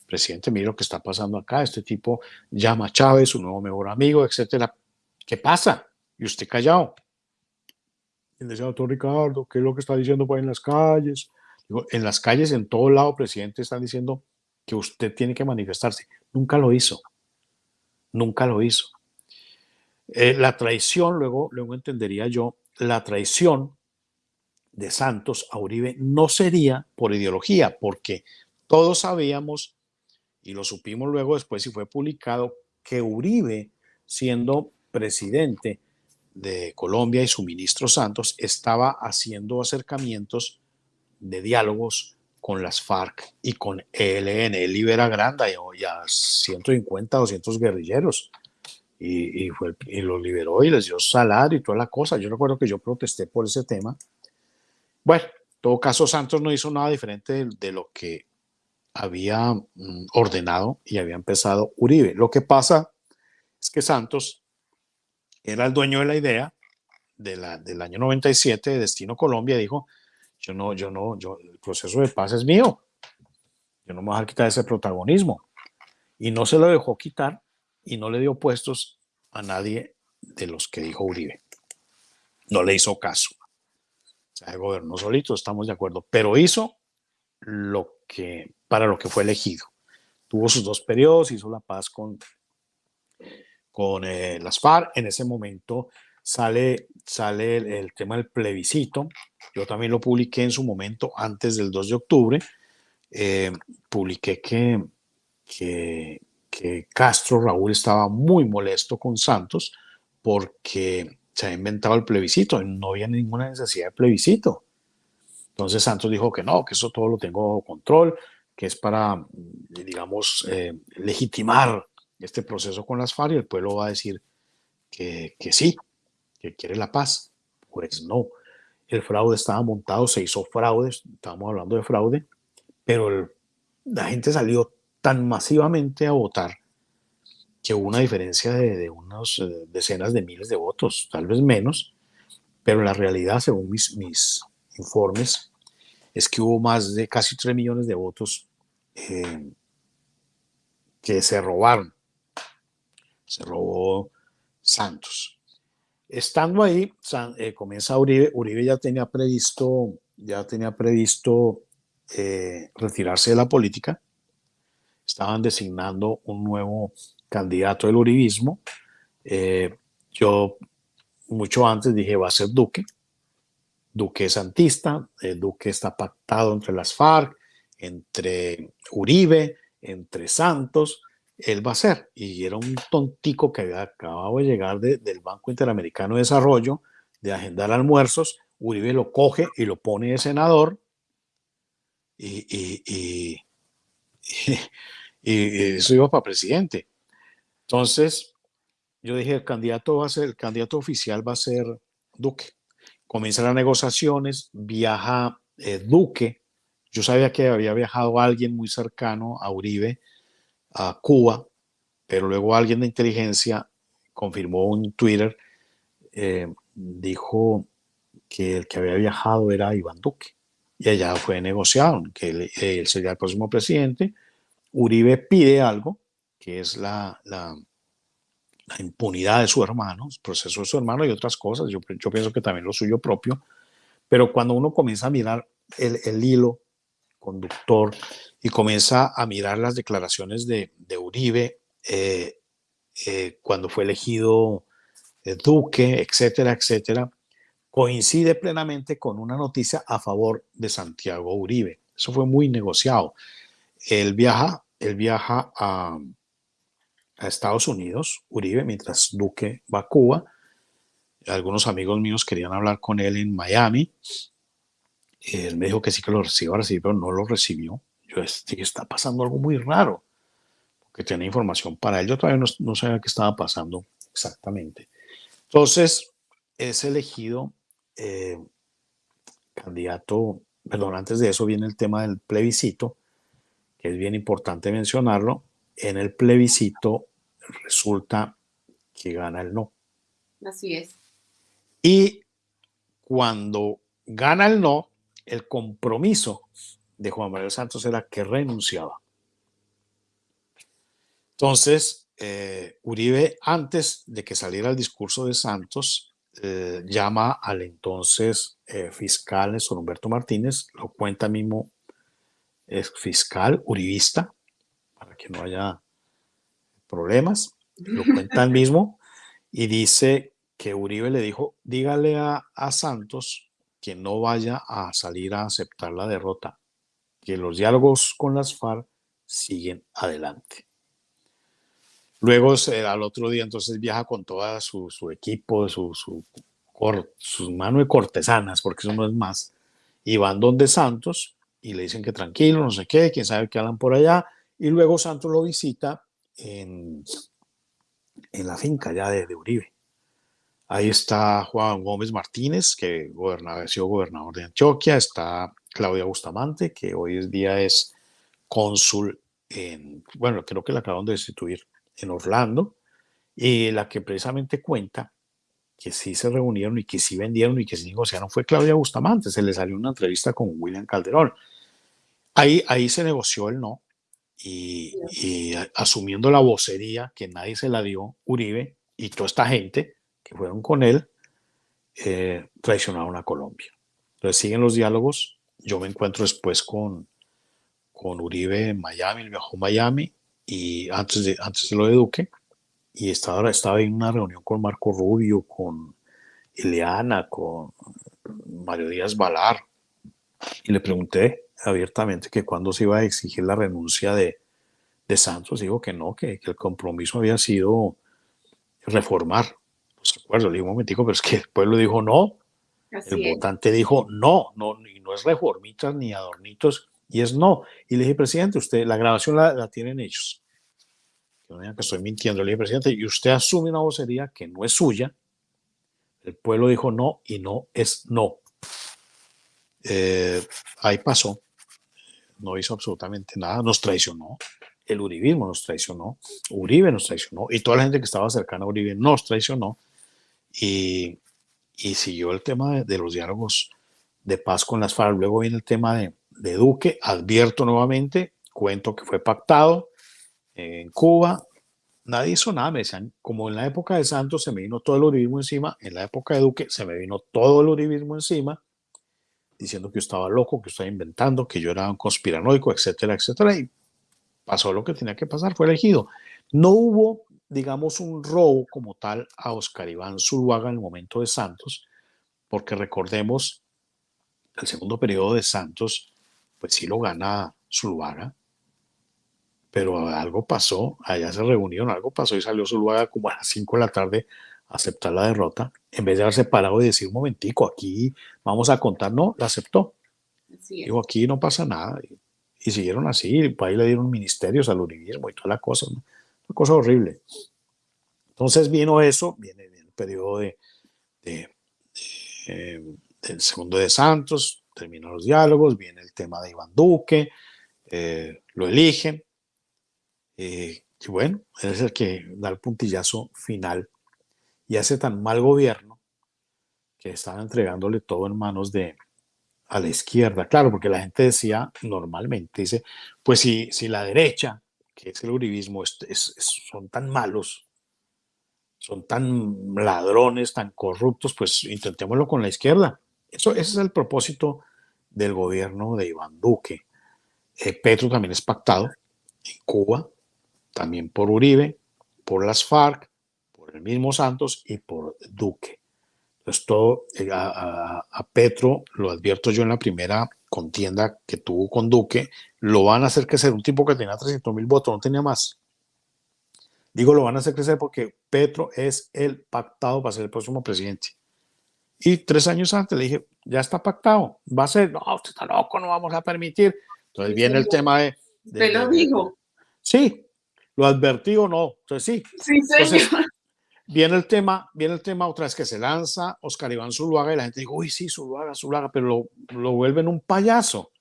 presidente, mira lo que está pasando acá, este tipo llama a Chávez, su nuevo mejor amigo, etcétera. ¿Qué pasa? Y usted callado. Y decía, doctor Ricardo, ¿qué es lo que está diciendo por ahí en las calles? En las calles, en todo lado, presidente, están diciendo que usted tiene que manifestarse. Nunca lo hizo. Nunca lo hizo. Eh, la traición, luego, luego entendería yo, la traición de Santos a Uribe no sería por ideología, porque todos sabíamos, y lo supimos luego después y fue publicado, que Uribe, siendo presidente de Colombia y su ministro Santos, estaba haciendo acercamientos de diálogos con las FARC y con ELN. Él libera Granda y a 150, 200 guerrilleros y, fue, y lo liberó y les dio salario y toda la cosa. Yo recuerdo que yo protesté por ese tema. Bueno, en todo caso, Santos no hizo nada diferente de, lo que había mm, ordenado y había empezado Uribe. Lo que pasa es que Santos era el dueño de la idea de la, del año 97 de Destino Colombia. Dijo, yo no, yo no, yo, el proceso de paz es mío. Yo no me voy a quitar ese protagonismo. Y no se lo dejó quitar y no le dio puestos a nadie de los que dijo Uribe. No le hizo caso. O sea, gobernó solito, estamos de acuerdo, pero hizo lo que, para lo que fue elegido. Tuvo sus dos periodos, hizo la paz con, con eh, las FARC. En ese momento sale, sale el, tema del plebiscito. Yo también lo publiqué en su momento, antes del 2 de octubre. Eh, publiqué que, que, Castro Raúl estaba muy molesto con Santos porque se ha inventado el plebiscito, no había ninguna necesidad de plebiscito. Entonces Santos dijo que no, que eso todo lo tengo control, que es para, digamos, eh, legitimar este proceso con las FARC y el pueblo va a decir que, que sí, que quiere la paz. Pues no, el fraude estaba montado, se hizo fraude, estábamos hablando de fraude, pero la gente salió tan masivamente a votar que hubo una diferencia de, unas eh, decenas de miles de votos, tal vez menos, pero la realidad, según mis, mis informes, es que hubo más de casi 3 millones de votos eh, que se robaron. Se robó Santos. Estando ahí, eh, comienza Uribe. Uribe ya tenía previsto, ya tenía previsto retirarse de la política estaban designando un nuevo candidato del uribismo. Eh, yo mucho antes dije va a ser Duque. Duque es santista, eh, Duque está pactado entre las FARC, entre Uribe, entre Santos, él va a ser. Y era un tontico que había acabado de llegar del Banco Interamericano de Desarrollo, de agendar almuerzos, Uribe lo coge y lo pone de senador y y eso iba para presidente. Entonces, yo dije, el candidato va a ser, el candidato oficial va a ser Duque. Comienzan las negociaciones, viaja eh, Duque. Yo sabía que había viajado alguien muy cercano a Uribe, a Cuba, pero luego alguien de inteligencia confirmó en Twitter, eh, dijo que el que había viajado era Iván Duque. Y allá fue negociado, que él sería el próximo presidente Uribe pide algo, que es la, impunidad de su hermano, el proceso de su hermano y otras cosas. Yo, pienso que también lo suyo propio. Pero cuando uno comienza a mirar el hilo conductor y comienza a mirar las declaraciones de, Uribe eh, eh, cuando fue elegido eh, Duque, etcétera, etcétera, coincide plenamente con una noticia a favor de Santiago Uribe. Eso fue muy negociado. Él viaja él viaja a, Estados Unidos, Uribe, mientras Duque va a Cuba. Algunos amigos míos querían hablar con él en Miami. Él me dijo que sí que lo recibió, pero no lo recibió. Yo dije, está pasando algo muy raro, porque tenía información para él. Yo todavía no, sabía qué estaba pasando exactamente. Entonces, es elegido eh, candidato, perdón, antes de eso viene el tema del plebiscito, que es bien importante mencionarlo, en el plebiscito resulta que gana el no. Así es. Y cuando gana el no, el compromiso de Juan Manuel Santos era que renunciaba. Entonces, eh, Uribe, antes de que saliera el discurso de Santos, eh, llama al entonces eh, fiscal Néstor Humberto Martínez, lo cuenta mismo es fiscal uribista, para que no haya problemas, lo cuenta él mismo, y dice que Uribe le dijo, dígale a, Santos que no vaya a salir a aceptar la derrota, que los diálogos con las FARC siguen adelante. Luego, al otro día, entonces viaja con todo su, equipo, su, su, sus manos de cortesanas, porque eso no es más, y van donde Santos y le dicen que tranquilo, no sé qué, quién sabe qué hablan por allá. Y luego Santos lo visita en, en la finca ya de, Uribe. Ahí está Juan Gómez Martínez, que ha sido gobernador de Antioquia, está Claudia Bustamante, que hoy en día es cónsul en, bueno, creo que la acaban de destituir en Orlando, y la que precisamente cuenta que sí se reunieron y que sí vendieron y que sí negociaron fue Claudia Bustamante. Se le salió una entrevista con William Calderón. Ahí, ahí se negoció el no y, asumiendo la vocería que nadie se la dio, Uribe y toda esta gente que fueron con él, eh, traicionaron a Colombia. Entonces siguen los diálogos. Yo me encuentro después con, con Uribe en Miami, viajó a Miami y antes de, antes de lo de Duque y estaba, estaba en una reunión con Marco Rubio, con Ileana, con Mario Díaz Valar, y le pregunté abiertamente que cuándo se iba a exigir la renuncia de, de Santos, dijo que no, que, el compromiso había sido reformar los acuerdos. Le digo un momentico, pero es que el pueblo dijo no, el votante dijo no, no, y no es reformitas ni adornitos, y es no. Y le dije, presidente, usted, la grabación la, la tienen ellos que no que estoy mintiendo, le dije, presidente, y usted asume una vocería que no es suya. El pueblo dijo no y no es no. Eh, ahí pasó. No hizo absolutamente nada. Nos traicionó. El uribismo nos traicionó. Uribe nos traicionó. Y toda la gente que estaba cercana a Uribe nos traicionó. Y, y siguió el tema de, los diálogos de paz con las FARC. Luego viene el tema de, de Duque. Advierto nuevamente, cuento que fue pactado en Cuba, nadie hizo nada, me decían, como en la época de Santos se me vino todo el uribismo encima, en la época de Duque se me vino todo el uribismo encima, diciendo que yo estaba loco, que estaba inventando, que yo era un conspiranoico, etcétera, etcétera, y pasó lo que tenía que pasar, fue elegido. No hubo, digamos, un robo como tal a Oscar Iván Zuluaga en el momento de Santos, porque recordemos, el segundo periodo de Santos, pues sí lo gana Zuluaga, pero algo pasó, allá se reunieron, algo pasó y salió Zuluaga como a las 5 de la tarde a aceptar la derrota, en vez de haberse parado y decir, un momentico, aquí vamos a contar, no, la aceptó. Dijo, aquí no pasa nada. Y, siguieron así, y ahí le dieron ministerios al uribismo y toda la cosa, una cosa horrible. Entonces vino eso, viene, el periodo de, eh, del segundo de Santos, terminó los diálogos, viene el tema de Iván Duque, eh, lo eligen, eh, y bueno, es el que da el puntillazo final y hace tan mal gobierno que están entregándole todo en manos de a la izquierda. Claro, porque la gente decía normalmente, dice, pues si, si la derecha, que es el uribismo, son tan malos, son tan ladrones, tan corruptos, pues intentémoslo con la izquierda. Eso, ese es el propósito del gobierno de Iván Duque. Eh, Petro también es pactado en Cuba, también por Uribe, por las FARC, por el mismo Santos y por Duque. Entonces todo, eh, a, Petro, lo advierto yo en la primera contienda que tuvo con Duque, lo van a hacer crecer, un tipo que tenía 300 mil votos, no tenía más. Digo, lo van a hacer crecer porque Petro es el pactado para ser el próximo presidente. Y tres años antes le dije, ya está pactado, va a ser, no, usted está loco, no vamos a permitir. Entonces viene el tema de... de lo dijo. Sí, ¿Lo advertí o no? Entonces sí. Sí, señor. viene el tema, viene el tema otra vez que se lanza Oscar Iván Zuluaga y la gente dice, uy, sí, Zuluaga, Zuluaga, pero lo, lo vuelven un payaso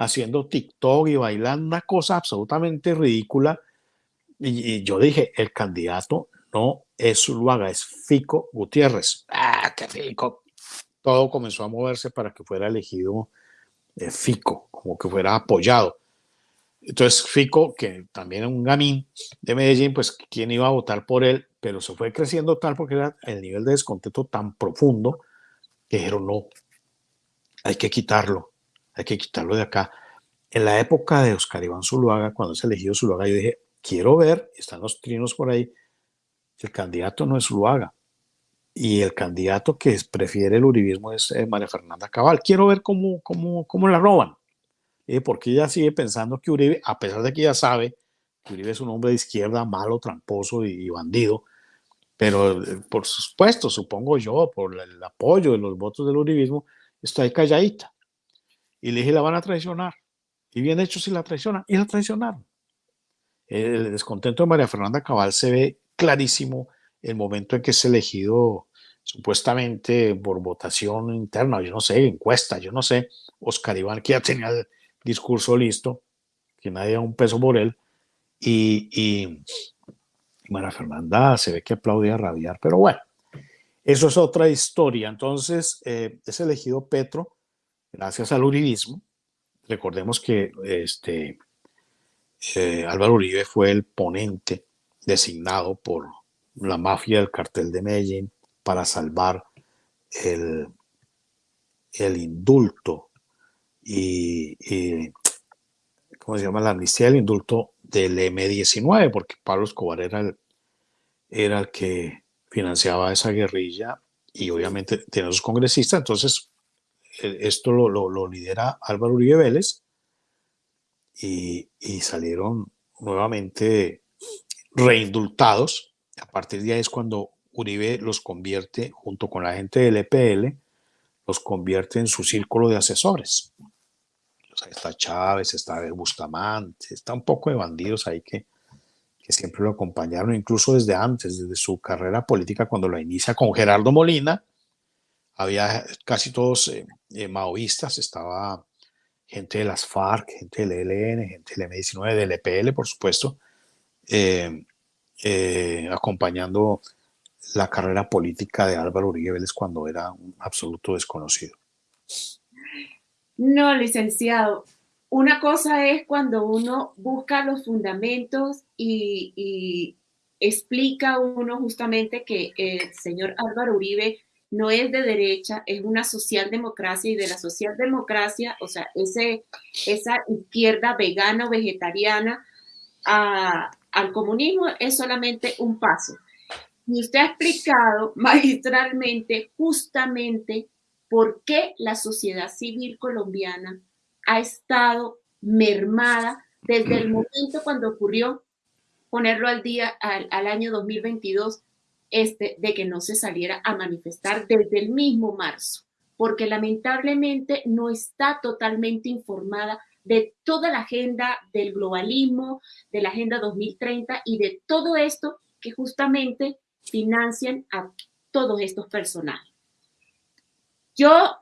haciendo TikTok y bailando una cosa absolutamente ridícula. Y, yo dije, el candidato no es Zuluaga, es Fico Gutiérrez. Ah, qué Fico. Todo comenzó a moverse para que fuera elegido eh, Fico, como que fuera apoyado. Entonces Fico, que también es un gamín de Medellín, pues quién iba a votar por él, pero se fue creciendo tal porque era el nivel de descontento tan profundo que dijeron no, hay que quitarlo, hay que quitarlo de acá. En la época de Oscar Iván Zuluaga, cuando se elegido Zuluaga, yo dije, quiero ver, están los trinos por ahí, el candidato no es Zuluaga. Y el candidato que prefiere el uribismo es eh, María Fernanda Cabal. Quiero ver cómo, cómo, cómo la roban porque ella sigue pensando que Uribe, a pesar de que ella sabe que Uribe es un hombre de izquierda malo, tramposo y, bandido, pero eh, por supuesto, supongo yo, por el apoyo de los votos del uribismo, está ahí calladita. Y le dije, la van a traicionar. Y bien hecho si la traicionan. Y la traicionaron. El descontento de María Fernanda Cabal se ve clarísimo el momento en que es elegido supuestamente por votación interna, yo no sé, encuesta, yo no sé, Oscar Iván que ya tenía el discurso listo, que nadie da un peso por él, y, y, Fernanda se ve que aplaudía a rabiar, pero bueno, eso es otra historia. Entonces, eh, es elegido Petro gracias al uribismo. Recordemos que este, eh, Álvaro Uribe fue el ponente designado por la mafia del cartel de Medellín para salvar el, el indulto y, ¿cómo se llama? La amnistía del indulto del M19, porque Pablo Escobar era el, era el que financiaba esa guerrilla y obviamente tiene sus congresistas, entonces esto lo, lo, lidera Álvaro Uribe Vélez y, y, salieron nuevamente reindultados. A partir de ahí es cuando Uribe los convierte, junto con la gente del EPL, los convierte en su círculo de asesores. está Chávez, está Bustamante, está un poco de bandidos ahí que, que siempre lo acompañaron, incluso desde antes, desde su carrera política, cuando la inicia con Gerardo Molina. Había casi todos eh, eh, maoístas, estaba gente de las FARC, gente del ELN, gente del M19, del EPL, por supuesto, eh, acompañando la carrera política de Álvaro Uribe Vélez cuando era un absoluto desconocido. No, licenciado. Una cosa es cuando uno busca los fundamentos y, explica uno justamente que el señor Álvaro Uribe no es de derecha, es una socialdemocracia y de la socialdemocracia, o sea, ese, esa izquierda vegana o vegetariana al comunismo es solamente un paso. Y usted ha explicado magistralmente justamente por qué la sociedad civil colombiana ha estado mermada desde el momento cuando ocurrió ponerlo al día al, año 2022 este, de que no se saliera a manifestar desde el mismo marzo, porque lamentablemente no está totalmente informada de toda la agenda del globalismo, de la agenda 2030 y de todo esto que justamente financian a todos estos personajes. Yo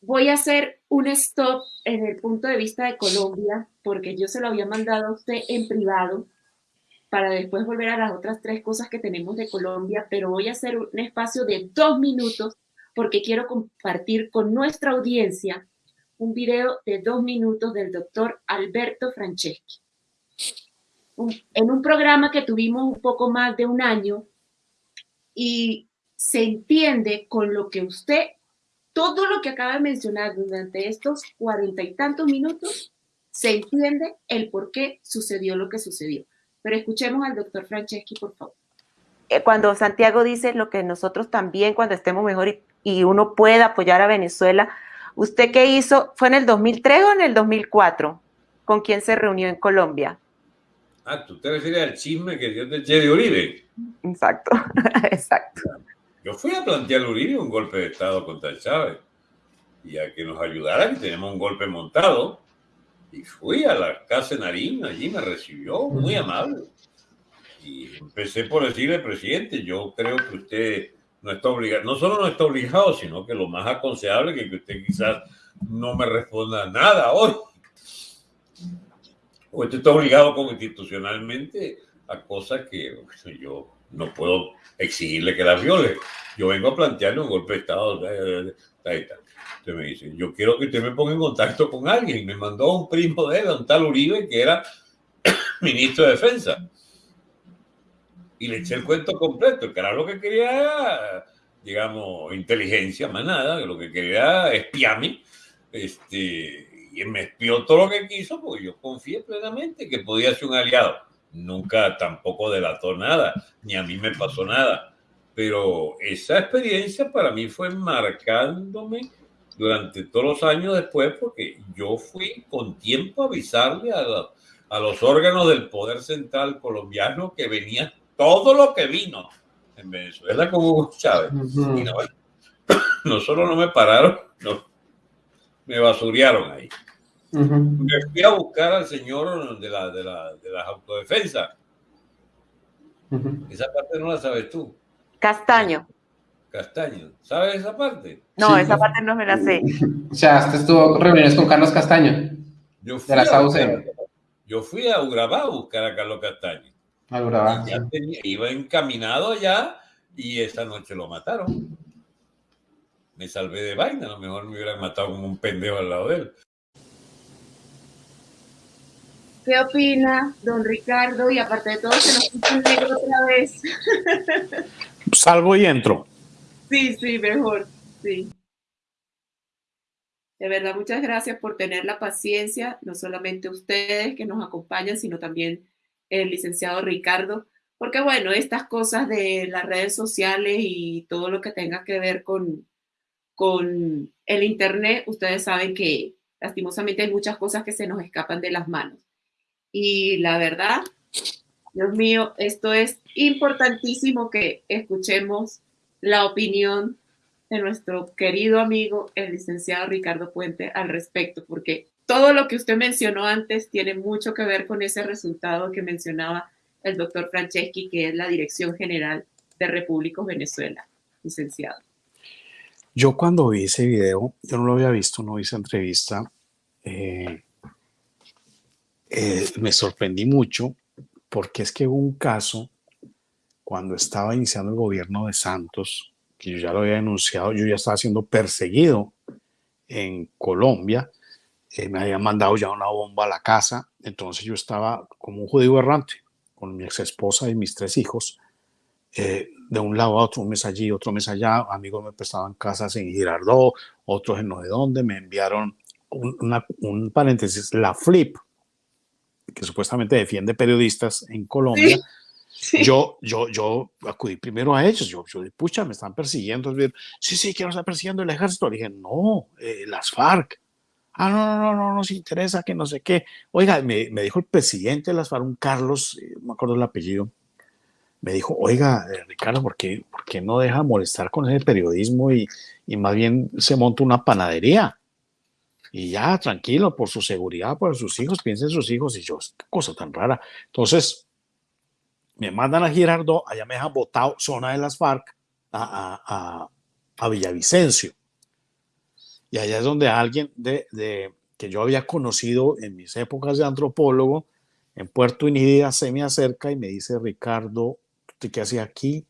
voy a hacer un stop en el punto de vista de Colombia, porque yo se lo había mandado a usted en privado para después volver a las otras tres cosas que tenemos de Colombia, pero voy a hacer un espacio de dos minutos porque quiero compartir con nuestra audiencia un video de dos minutos del doctor Alberto Franceschi. en un programa que tuvimos un poco más de un año y se entiende con lo que usted, todo lo que acaba de mencionar durante estos cuarenta y tantos minutos, se entiende el por qué sucedió lo que sucedió. Pero escuchemos al doctor Franceschi, por favor. Eh, cuando Santiago dice lo que nosotros también, cuando estemos mejor y, y uno pueda apoyar a Venezuela, ¿usted qué hizo? ¿Fue en el 2003 o en el 2004? ¿Con quién se reunió en Colombia? Ah, tú te refieres al chisme que dio de Jerry Uribe. Exacto, exacto. Yo fui a plantear a Uribe un golpe de Estado contra Chávez y a que nos ayudara, que tenemos un golpe montado. Y fui a la casa de Narín, allí me recibió muy amable. Y empecé por decirle, presidente, yo creo que usted no está obligado, no solo no está obligado, sino que lo más aconsejable es que usted quizás no me responda nada hoy o usted está obligado constitucionalmente a cosas que yo no puedo exigirle que las viole. Yo vengo a plantearle un golpe de Estado. Usted me dice, yo quiero que usted me ponga en contacto con alguien. Me mandó un primo de él, un tal Uribe, que era ministro de Defensa. Y le eché el cuento completo, que era lo que quería, digamos, inteligencia, más nada, lo que quería espiarme. Este, y me espió todo lo que quiso, porque yo confié plenamente que podía ser un aliado. Nunca tampoco delató nada, ni a mí me pasó nada. Pero esa experiencia para mí fue marcándome durante todos los años después, porque yo fui con tiempo a avisarle a, a los órganos del Poder Central colombiano que venía todo lo que vino en Venezuela como Hugo Chávez. Y no, no solo no me pararon, no, me basurearon ahí. Me fui a buscar al señor de la, de la, de la autodefensa. Esa parte no la sabes tú. Castaño. Castaño. ¿Sabes esa parte? No, esa parte no me la sé. O sea, usted estuvo reuniones con Carlos Castaño. Yo fui, De la a, yo fui a Urabá a buscar a Carlos Castaño. Ah, Urabá, Y ya sí. tenía- iba encaminado allá y esa noche lo mataron. Me salvé de vaina, a lo mejor me hubieran matado como un pendejo al lado de él. ¿Qué opina don Ricardo? Y aparte de todo, se nos puso negro otra vez. Salgo y entro. Sí, sí, mejor. Sí. De verdad, muchas gracias por tener la paciencia, no solamente ustedes que nos acompañan, sino también el licenciado Ricardo, porque bueno, estas cosas de las redes sociales y todo lo que tenga que ver con, con el Internet, ustedes saben que lastimosamente hay muchas cosas que se nos escapan de las manos. Y la verdad, Dios mío, esto es importantísimo que escuchemos la opinión de nuestro querido amigo, el licenciado Ricardo Puente, al respecto, porque todo lo que usted mencionó antes tiene mucho que ver con ese resultado que mencionaba el doctor Franceschi, que es la Dirección General de Repúblicos Venezuela, licenciado. Yo cuando vi ese video, yo no lo había visto, no esa entrevista, eh, eh, me sorprendí mucho porque es que hubo un caso cuando estaba iniciando el gobierno de Santos, que yo ya lo había denunciado, yo ya estaba siendo perseguido en Colombia, eh, me habían mandado ya una bomba a la casa, entonces yo estaba como un judío errante con mi ex esposa y mis tres hijos, eh, de un lado a otro, un mes allí, otro mes allá, amigos me prestaban casas en Girardot, otros en no sé dónde, me enviaron un, paréntesis, la Flip, que supuestamente defiende periodistas en Colombia. Yo, yo, yo acudí primero a ellos, yo, yo pucha, me están persiguiendo, sí, sí, que nos está persiguiendo el ejército, le dije, no, eh, las FARC, ah, no, no, no, no, nos interesa, que no sé qué, oiga, me, me dijo el presidente de las FARC, un Carlos, eh, no me acuerdo el apellido, me dijo, oiga, eh, Ricardo, ¿por qué, por qué no deja molestar con ese periodismo y, y más bien se monta una panadería? Y ya, tranquilo, por su seguridad, por sus hijos, piensen en sus hijos. Y yo, qué cosa tan rara. Entonces, me mandan a Girardot, allá me dejan botado, zona de las FARC, a, a, a, a Villavicencio. Y allá es donde alguien de, de, que yo había conocido en mis épocas de antropólogo, en Puerto Inírida, se me acerca y me dice, Ricardo, ¿usted qué hacía aquí?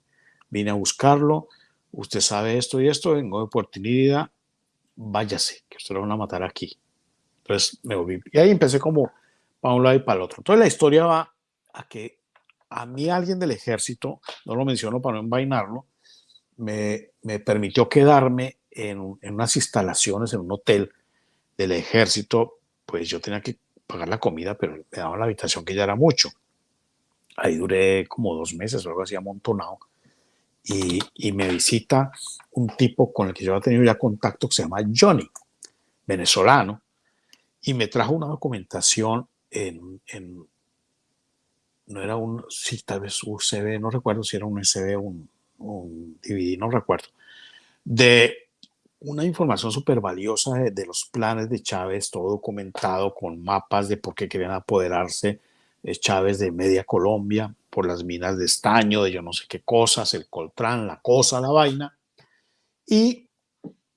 Vine a buscarlo, usted sabe esto y esto, vengo de Puerto Inírida, váyase, que usted lo van a matar aquí. Entonces me volví, y ahí empecé como para un lado y para el otro. Entonces la historia va a que a mí alguien del ejército, no lo menciono para no envainarlo, me, me permitió quedarme en, unas instalaciones, en un hotel del ejército, pues yo tenía que pagar la comida, pero me daban la habitación que ya era mucho. Ahí duré como dos meses o algo así amontonado. Y, y, me visita un tipo con el que yo había tenido ya contacto que se llama Johnny, venezolano, y me trajo una documentación en, en no era un, sí, tal vez USB, no recuerdo si era un USB un, un, DVD, no recuerdo, de una información súper valiosa de, los planes de Chávez, todo documentado con mapas de por qué querían apoderarse de Chávez de media Colombia, por las minas de estaño, de yo no sé qué cosas, el coltrán, la cosa, la vaina, y,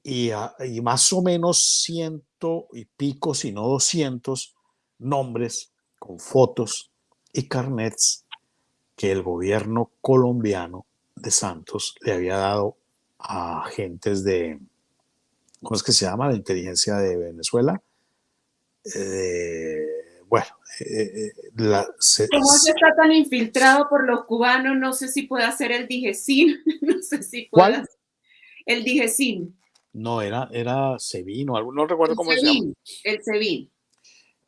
y, y más o menos ciento y pico, si no doscientos nombres con fotos y carnets que el gobierno colombiano de Santos le había dado a agentes de, ¿cómo es que se llama? La inteligencia de Venezuela. Eh, bueno, eh, la, se, ¿cómo se está tan infiltrado por los cubanos? No sé si puede hacer el Digesin, no sé si puede ¿Cuál? El Digesin. No, era, era Sevin o algo, no recuerdo el cómo se llama. El Sevin.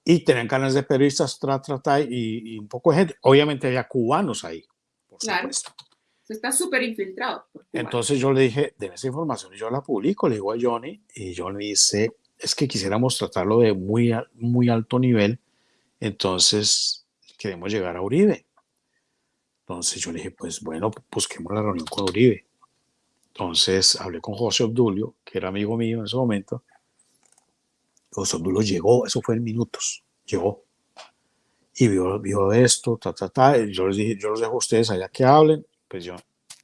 Y tenían canales de periodistas, tra, tra, tra, y, y, un poco de gente. Obviamente había cubanos ahí, por claro. supuesto. Está súper infiltrado. Entonces yo le dije, de esa información y yo la publico, le digo a Johnny, y Johnny dice, es que quisiéramos tratarlo de muy, muy alto nivel, entonces queremos llegar a Uribe. Entonces yo le dije, pues bueno, busquemos la reunión con Uribe. Entonces hablé con José Obdulio, que era amigo mío en ese momento. José Obdulio llegó, eso fue en minutos, llegó. y vio, vio esto, ta, ta, ta. yo les dije, yo los dejo a ustedes allá que hablen, pues yo,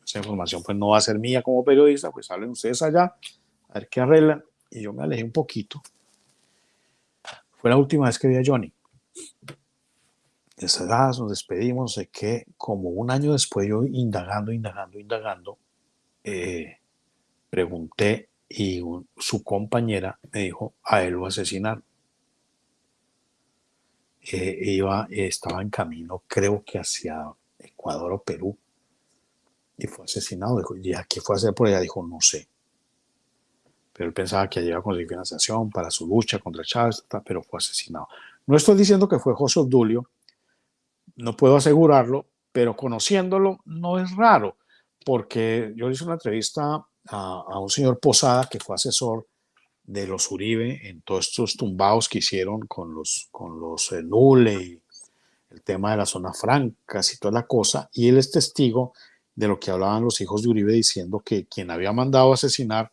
esa información pues no va a ser mía como periodista, pues hablen ustedes allá, a ver qué arreglan, y yo me alejé un poquito. Fue la última vez que vi a Johnny. Esa edad nos despedimos, sé que como un año después yo indagando, indagando, indagando, eh, pregunté y su compañera me dijo, a él lo asesinaron. Eh, iba, estaba en camino, creo que hacia Ecuador o Perú, y fue asesinado. Dijo, ¿y a qué fue a hacer por allá? Dijo, no sé. Pero él pensaba que allí iba a conseguir financiación para su lucha contra Chávez, pero fue asesinado. No estoy diciendo que fue José Obdulio, no puedo asegurarlo, pero conociéndolo no es raro, porque yo hice una entrevista a, un señor Posada que fue asesor de los Uribe en todos estos tumbados que hicieron con los, con los eh, Nule y el tema de las zonas francas y toda la cosa, y él es testigo de lo que hablaban los hijos de Uribe diciendo que quien había mandado asesinar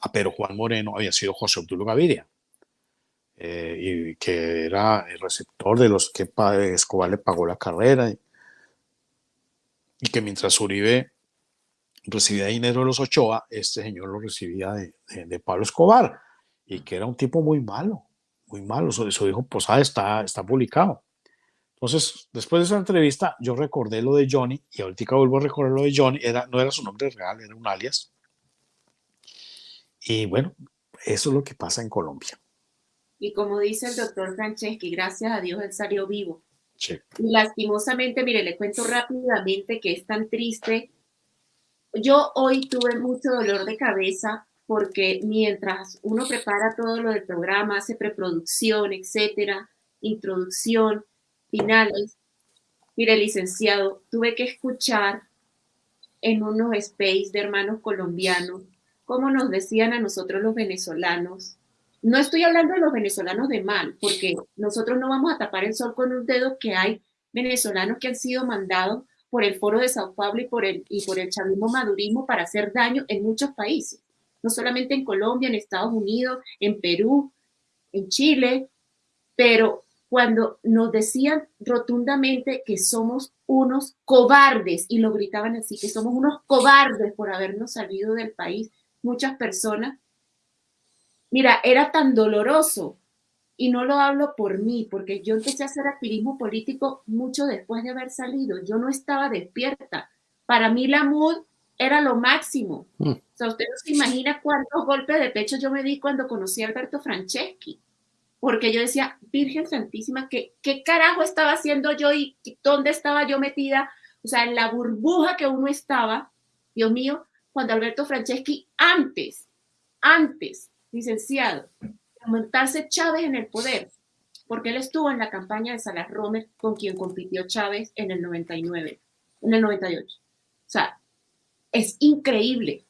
a Pedro Juan Moreno había sido José Obdulio Gaviria, eh, y que era el receptor de los que Escobar le pagó la carrera, y que mientras Uribe recibía dinero de los Ochoa, este señor lo recibía de, de- de Pablo Escobar, y que era un tipo muy malo, muy malo, eso, eso dijo Posada, está, está publicado. Entonces, después de esa entrevista, yo recordé lo de Johnny, y ahorita vuelvo a recordar lo de Johnny, era, no era su nombre real, era un alias. Y bueno, eso es lo que pasa en Colombia. Y como dice el doctor Franceschi, gracias a Dios él salió vivo. Sí. Y lastimosamente, mire, le cuento rápidamente que es tan triste. Yo hoy tuve mucho dolor de cabeza porque mientras uno prepara todo lo del programa, hace preproducción, etcétera, introducción, finales, mire, licenciado, tuve que escuchar en unos space de hermanos colombianos cómo nos decían a nosotros los venezolanos. No estoy hablando de los venezolanos de mal, porque nosotros no vamos a tapar el sol con un dedo que hay venezolanos que han sido mandados por el Foro de Sao Paulo y por el, y por el chavismo madurismo para hacer daño en muchos países, no solamente en Colombia, en Estados Unidos, en Perú, en Chile, pero cuando nos decían rotundamente que somos unos cobardes, y lo gritaban así, que somos unos cobardes por habernos salido del país, muchas personas, mira, era tan doloroso, y no lo hablo por mí, porque yo empecé a hacer activismo político mucho después de haber salido, yo no estaba despierta. Para mí la MUD era lo máximo. Mm. O sea, usted no se imagina cuántos golpes de pecho yo me di cuando conocí a Alberto Franceschi porque yo decía, Virgen Santísima, ¿qué, ¿qué carajo estaba haciendo yo y dónde estaba yo metida? O sea, en la burbuja que uno estaba, Dios mío, cuando Alberto Franceschi, antes, antes, licenciado, aumentarse Chávez en el poder, porque él estuvo en la campaña de Salas Romer con quien compitió Chávez en el 99, en el 98. O sea, es increíble,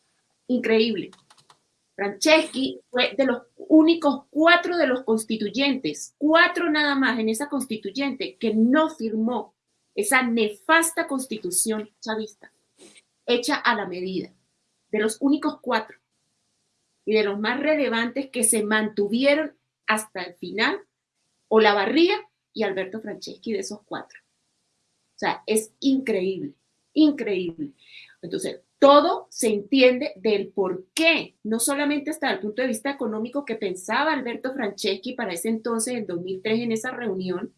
increíble. Franceschi fue de los únicos cuatro de los constituyentes, cuatro nada más en esa constituyente que no firmó esa nefasta constitución chavista, hecha a la medida, de los únicos cuatro y de los más relevantes que se mantuvieron hasta el final, Olavarría y Alberto Franceschi de esos cuatro. O sea, es increíble, increíble. Entonces, todo se entiende del por qué, no solamente hasta el punto de vista económico que pensaba Alberto Franceschi para ese entonces, en 2003, en esa reunión,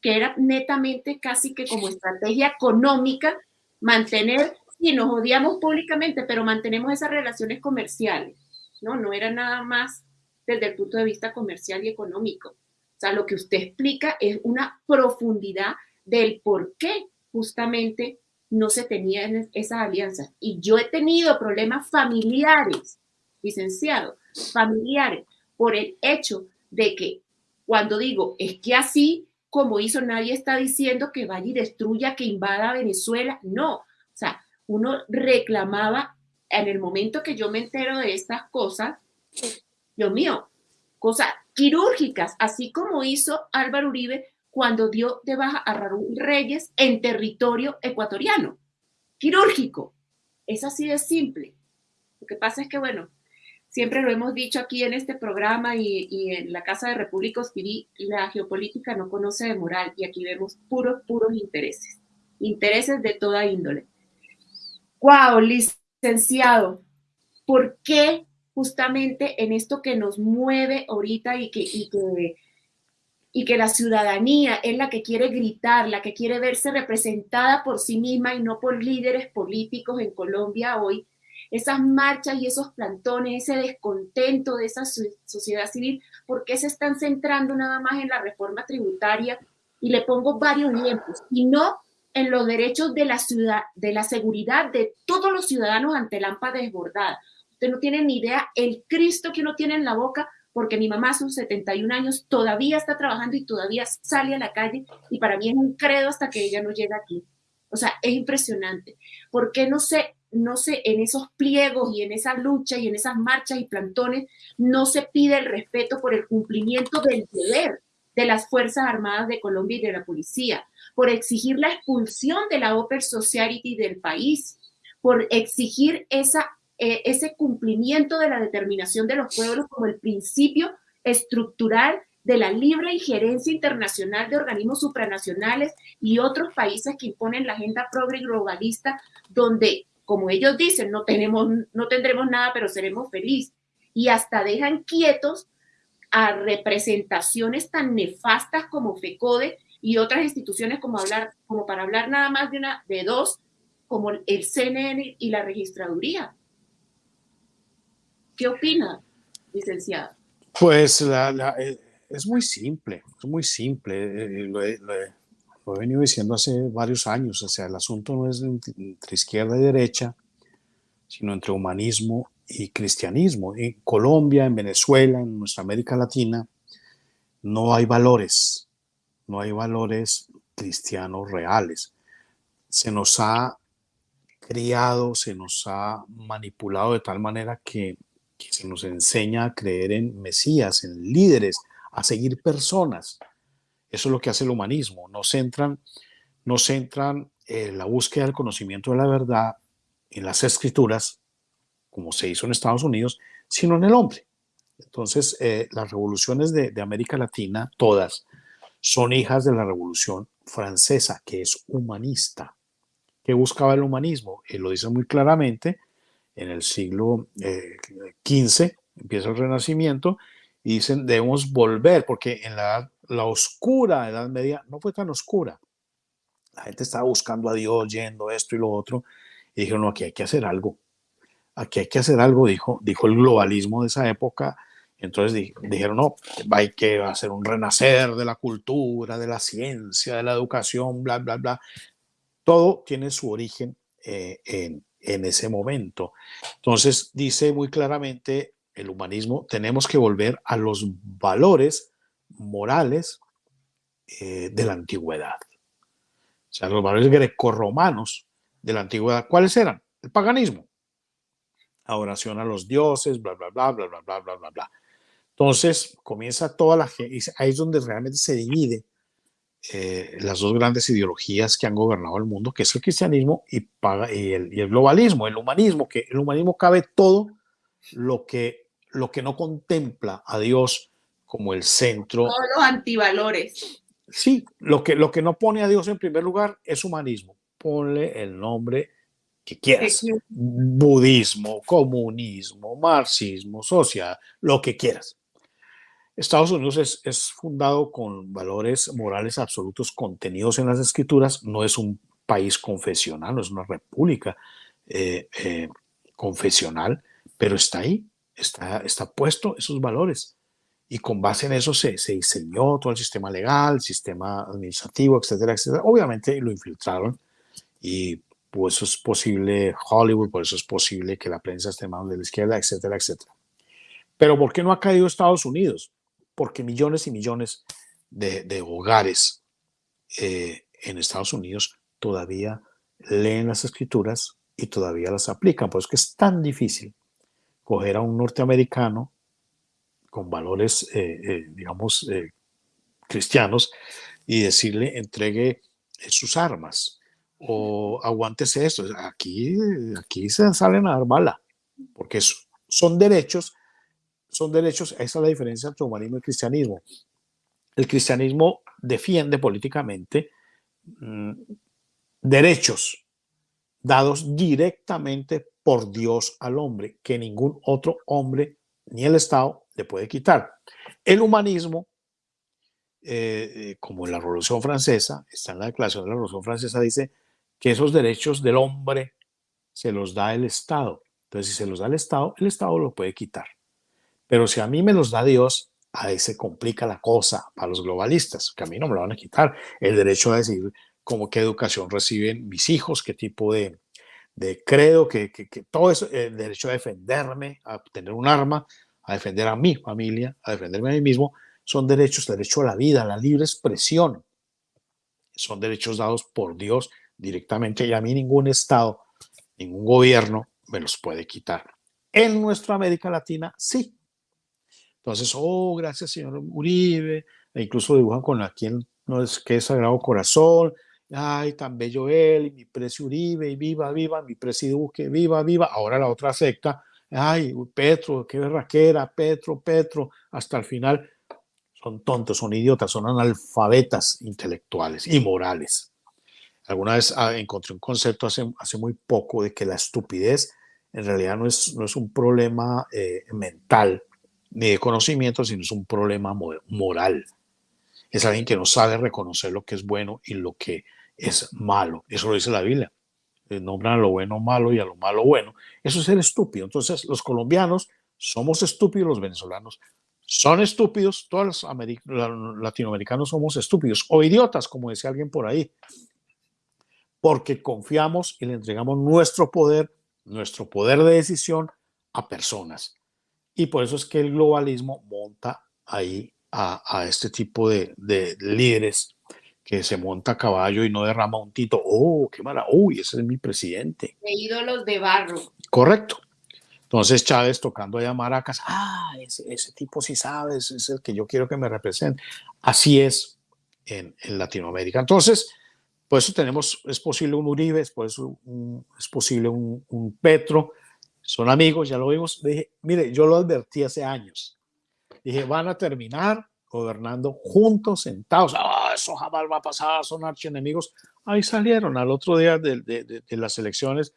que era netamente casi que como estrategia económica mantener, y nos odiamos públicamente, pero mantenemos esas relaciones comerciales, ¿no? No era nada más desde el punto de vista comercial y económico. O sea, lo que usted explica es una profundidad del por qué justamente no se tenía esas alianzas. Y yo he tenido problemas familiares, licenciado, familiares, por el hecho de que cuando digo, es que así como hizo, nadie está diciendo que vaya y destruya, que invada Venezuela. No, o sea, uno reclamaba en el momento que yo me entero de estas cosas, Dios mío, cosas quirúrgicas, así como hizo Álvaro Uribe cuando dio de baja a Raúl Reyes en territorio ecuatoriano. Quirúrgico. Es así de simple. Lo que pasa es que, bueno, siempre lo hemos dicho aquí en este programa y, en la Casa de República Ospirí, la geopolítica no conoce de moral y aquí vemos puros, puros intereses, intereses de toda índole. ¡Wow, licenciado! ¿Por qué justamente en esto que nos mueve ahorita y que, y que, y que la ciudadanía es la que quiere gritar, la que quiere verse representada por sí misma y no por líderes políticos en Colombia hoy, esas marchas y esos plantones, ese descontento de esa sociedad civil, ¿por qué se están centrando nada más en la reforma tributaria? Y le pongo varios ejemplos, y no en los derechos de la ciudad, de la seguridad de todos los ciudadanos ante AMPA desbordada. Usted no tiene ni idea el Cristo que uno tiene en la boca, porque mi mamá son 71 años, todavía está trabajando y todavía sale a la calle, y para mí es un credo hasta que ella no llega aquí. O sea, es impresionante. ¿Por qué no se no se, en esos pliegos y en esa lucha y en esas marchas y plantones, no se pide el respeto por el cumplimiento del deber de las Fuerzas Armadas de Colombia y de la policía, por exigir la expulsión de la Open Society del país, por exigir esa, eh, ese cumplimiento de la determinación de los pueblos como el principio estructural de la libre injerencia internacional de organismos supranacionales y otros países que imponen la agenda progre globalista, donde como ellos dicen, no, tenemos, no tendremos nada, pero seremos felices. Y hasta dejan quietos a representaciones tan nefastas como FECODE y otras instituciones como, hablar, como para hablar nada más de, una, de dos, como el CNN y la registraduría. ¿Qué opina, licenciado? Pues eh, es muy simple, es muy simple. Eh, lo he venido diciendo hace varios años, o sea, el asunto no es entre izquierda y derecha, sino entre humanismo y cristianismo. En Colombia, en Venezuela, en nuestra América Latina, no hay valores, no hay valores cristianos reales. Se nos ha criado, se nos ha manipulado de tal manera que, se nos enseña a creer en Mesías, en líderes, a seguir personas eso es lo que hace el humanismo. No centran, no centran en la búsqueda del conocimiento de la verdad en las escrituras, como se hizo en Estados Unidos, sino en el hombre. Entonces, eh, las revoluciones de, América Latina, todas, son hijas de la revolución francesa, que es humanista. ¿Qué buscaba el humanismo? Él lo dice muy claramente, en el siglo XV eh, empieza el Renacimiento y dicen debemos volver, porque en la la oscura Edad Media no fue tan oscura. La gente estaba buscando a Dios, yendo esto y lo otro, y dijeron, no, aquí hay que hacer algo. Aquí hay que hacer algo, dijo, dijo el globalismo de esa época. Entonces dijeron, no, hay que hacer un renacer de la cultura, de la ciencia, de la educación, bla, bla, bla. Todo tiene su origen eh, en, en ese momento. Entonces dice muy claramente el humanismo, tenemos que volver a los valores morales eh, de la antigüedad. O sea, los valores grecorromanos de la antigüedad, ¿cuáles eran? El paganismo, la oración a los dioses, bla, bla, bla, bla, bla, bla, bla, bla, bla. Entonces comienza toda la gente, ahí es donde realmente se divide eh, las dos grandes ideologías que han gobernado el mundo, que es el cristianismo y, y, el, y, el, globalismo, el humanismo, que el humanismo cabe todo lo que, lo que no contempla a Dios como el centro. Todos los antivalores. Sí, lo que, lo que no pone a Dios en primer lugar es humanismo. Ponle el nombre que quieras. Budismo, comunismo, marxismo, sociedad, lo que quieras. Estados Unidos es, es, fundado con valores morales absolutos contenidos en las escrituras, no es un país confesional, no es una república eh, eh, confesional, pero está ahí, está, está puesto esos valores y con base en eso se, se, diseñó todo el sistema legal, el sistema administrativo, etcétera, etcétera. Obviamente lo infiltraron y por eso es posible Hollywood, por eso es posible que la prensa esté más de la izquierda, etcétera, etcétera. Pero ¿por qué no ha caído Estados Unidos? Porque millones y millones de, hogares eh, en Estados Unidos todavía leen las escrituras y todavía las aplican. Por eso es tan difícil coger a un norteamericano con valores, eh, eh, digamos, cristianos y decirle entregue sus armas o aguántese esto. Aquí, aquí se salen a dar bala, porque son derechos son derechos, esa es la diferencia entre humanismo y cristianismo. El cristianismo defiende políticamente mm, derechos dados directamente por Dios al hombre, que ningún otro hombre ni el Estado le puede quitar. El humanismo, eh, eh, como en la Revolución Francesa, está en la Declaración de la Revolución Francesa, dice que esos derechos del hombre se los da el Estado. Entonces, si se los da el Estado, el Estado lo puede quitar. Pero si a mí me los da Dios, ahí se complica la cosa para los globalistas, que a mí no me lo van a quitar. El derecho a decidir cómo qué educación reciben mis hijos, qué tipo de, de credo, que, que, todo eso, el derecho a defenderme, a tener un arma, a defender a mi familia, a defenderme a mí mismo, son derechos, derecho a la vida, a la libre expresión. Son derechos dados por Dios directamente y a mí ningún Estado, ningún gobierno me los puede quitar. En nuestra América Latina, sí. Entonces, oh, gracias señor Uribe, e incluso dibujan con aquí no es que es Sagrado Corazón, ay, tan bello él, y mi precio Uribe, y viva, viva, mi precio Duque, viva, viva. Ahora la otra secta, ay, Petro, qué berraquera, Petro, Petro, hasta el final. Son tontos, son idiotas, son analfabetas intelectuales y morales. Alguna vez ah, encontré un concepto hace, hace muy poco de que la estupidez en realidad no es, no es un problema eh, mental ni de conocimiento, sino es un problema moral. Es alguien que no sabe reconocer lo que es bueno y lo que es malo. Eso lo dice la Biblia. Eh, nombran a lo bueno malo y a lo malo bueno. Eso es ser estúpido. Entonces, los colombianos somos estúpidos, los venezolanos son estúpidos, todos los latinoamericanos somos estúpidos o idiotas, como decía alguien por ahí, porque confiamos y le entregamos nuestro poder, nuestro poder de decisión a personas. Y por eso es que el globalismo monta ahí a, este tipo de, de líderes que se monta a caballo y no derrama un tito. Oh, qué mala. Uy, ese es mi presidente. De ídolos de barro. Correcto. Entonces Chávez tocando allá maracas. Ah, ese, ese tipo sí sabe, es el que yo quiero que me represente. Así es en, en Latinoamérica. Entonces, por eso tenemos, es posible un Uribe, por eso es posible un, un, Petro. Son amigos, ya lo vimos. Dije, mire, yo lo advertí hace años. Dije, van a terminar gobernando juntos, sentados. Ah, eso jamás va a pasar, son archienemigos. Ahí salieron al otro día de, de, de, las elecciones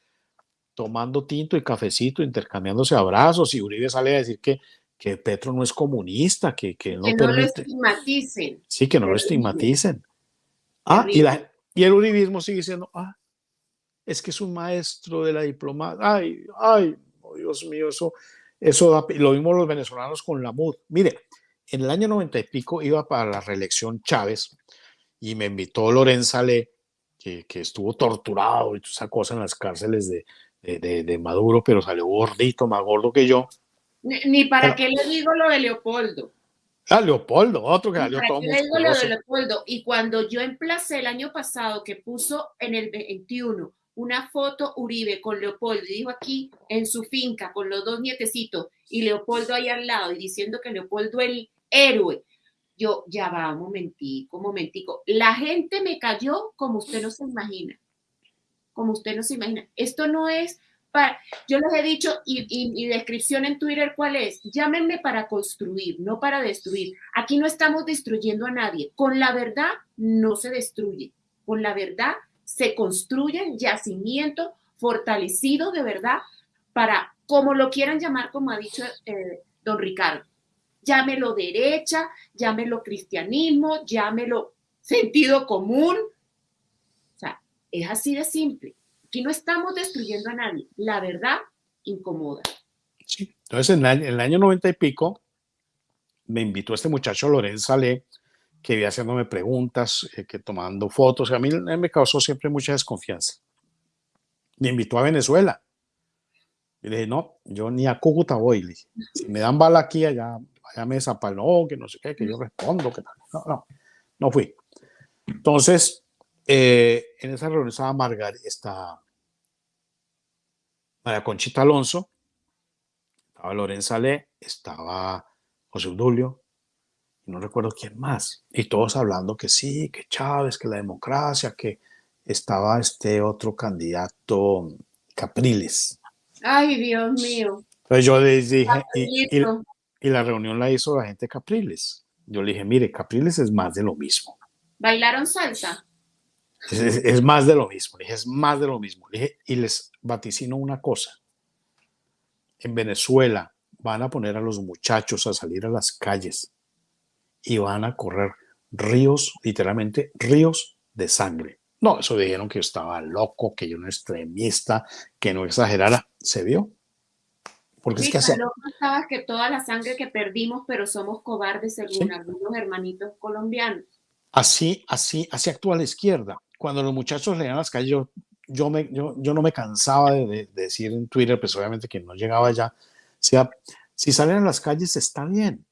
tomando tinto y cafecito, intercambiándose abrazos y Uribe sale a decir que, que Petro no es comunista, que, que no, que no lo estigmaticen. Sí, que no lo estigmaticen. Ah, y, la, y el uribismo sigue diciendo, ah, es que es un maestro de la diplomacia. Ay, ay, oh, Dios mío, eso, eso da, lo vimos los venezolanos con la MUD. Mire, en el año 90 y pico iba para la reelección Chávez y me invitó Lorenza Le, que, que estuvo torturado y toda esa cosa en las cárceles de, de, de, Maduro, pero salió gordito, más gordo que yo. Ni, ni para pero, qué le digo lo de Leopoldo. Ah, Leopoldo, otro que salió todo le digo lo de Leopoldo. Y cuando yo emplacé el año pasado que puso en el 21 una foto Uribe con Leopoldo y dijo aquí en su finca con los dos nietecitos y Leopoldo ahí al lado y diciendo que Leopoldo el héroe. Yo, ya va, un momentico, momentico. La gente me cayó como usted no se imagina. Como usted no se imagina. Esto no es para, yo les he dicho, y, y mi descripción en Twitter, ¿cuál es? Llámenme para construir, no para destruir. Aquí no estamos destruyendo a nadie. Con la verdad no se destruye. Con la verdad se construyen yacimientos fortalecidos de verdad para, como lo quieran llamar, como ha dicho eh, don Ricardo llámelo derecha, llámelo cristianismo, llámelo sentido común. O sea, es así de simple. Aquí no estamos destruyendo a nadie. La verdad incomoda. Entonces, en el, año 90 y pico, me invitó este muchacho Lorenzo Salé, que iba haciéndome preguntas, eh, que tomando fotos. A mí me causó siempre mucha desconfianza. Me invitó a Venezuela. Y le dije, no, yo ni a Cúcuta voy. Si me dan bala aquí, allá allá me no, que no sé qué, que yo respondo, que no, no, no fui. Entonces, eh, en esa reunión estaba Margarita, está María Conchita Alonso, estaba Lorenza Le, estaba José Udulio, no recuerdo quién más, y todos hablando que sí, que Chávez, que la democracia, que estaba este otro candidato, Capriles. Ay, Dios mío. Entonces yo les dije, y, y, y la reunión la hizo la gente de Capriles. Yo le dije, mire, Capriles es más de lo mismo. ¿Bailaron salsa? Es, es- es más de lo mismo, le dije, es más de lo mismo. Le dije, y les vaticino una cosa. En Venezuela van a poner a los muchachos a salir a las calles y van a correr ríos, literalmente ríos de sangre. No, eso dijeron que yo estaba loco, que yo no extremista, que no exagerara. ¿Se vio? Porque es Sí, que hace, estabas que toda la sangre que perdimos, pero somos cobardes según Sí. algunos hermanitos colombianos. así, así, así actúa la izquierda. Cuando los muchachos leían las calles, yo, yo, me, yo, yo no me cansaba de, de- de decir en Twitter, pues obviamente que no llegaba allá. O sea, si salen a las calles está bien,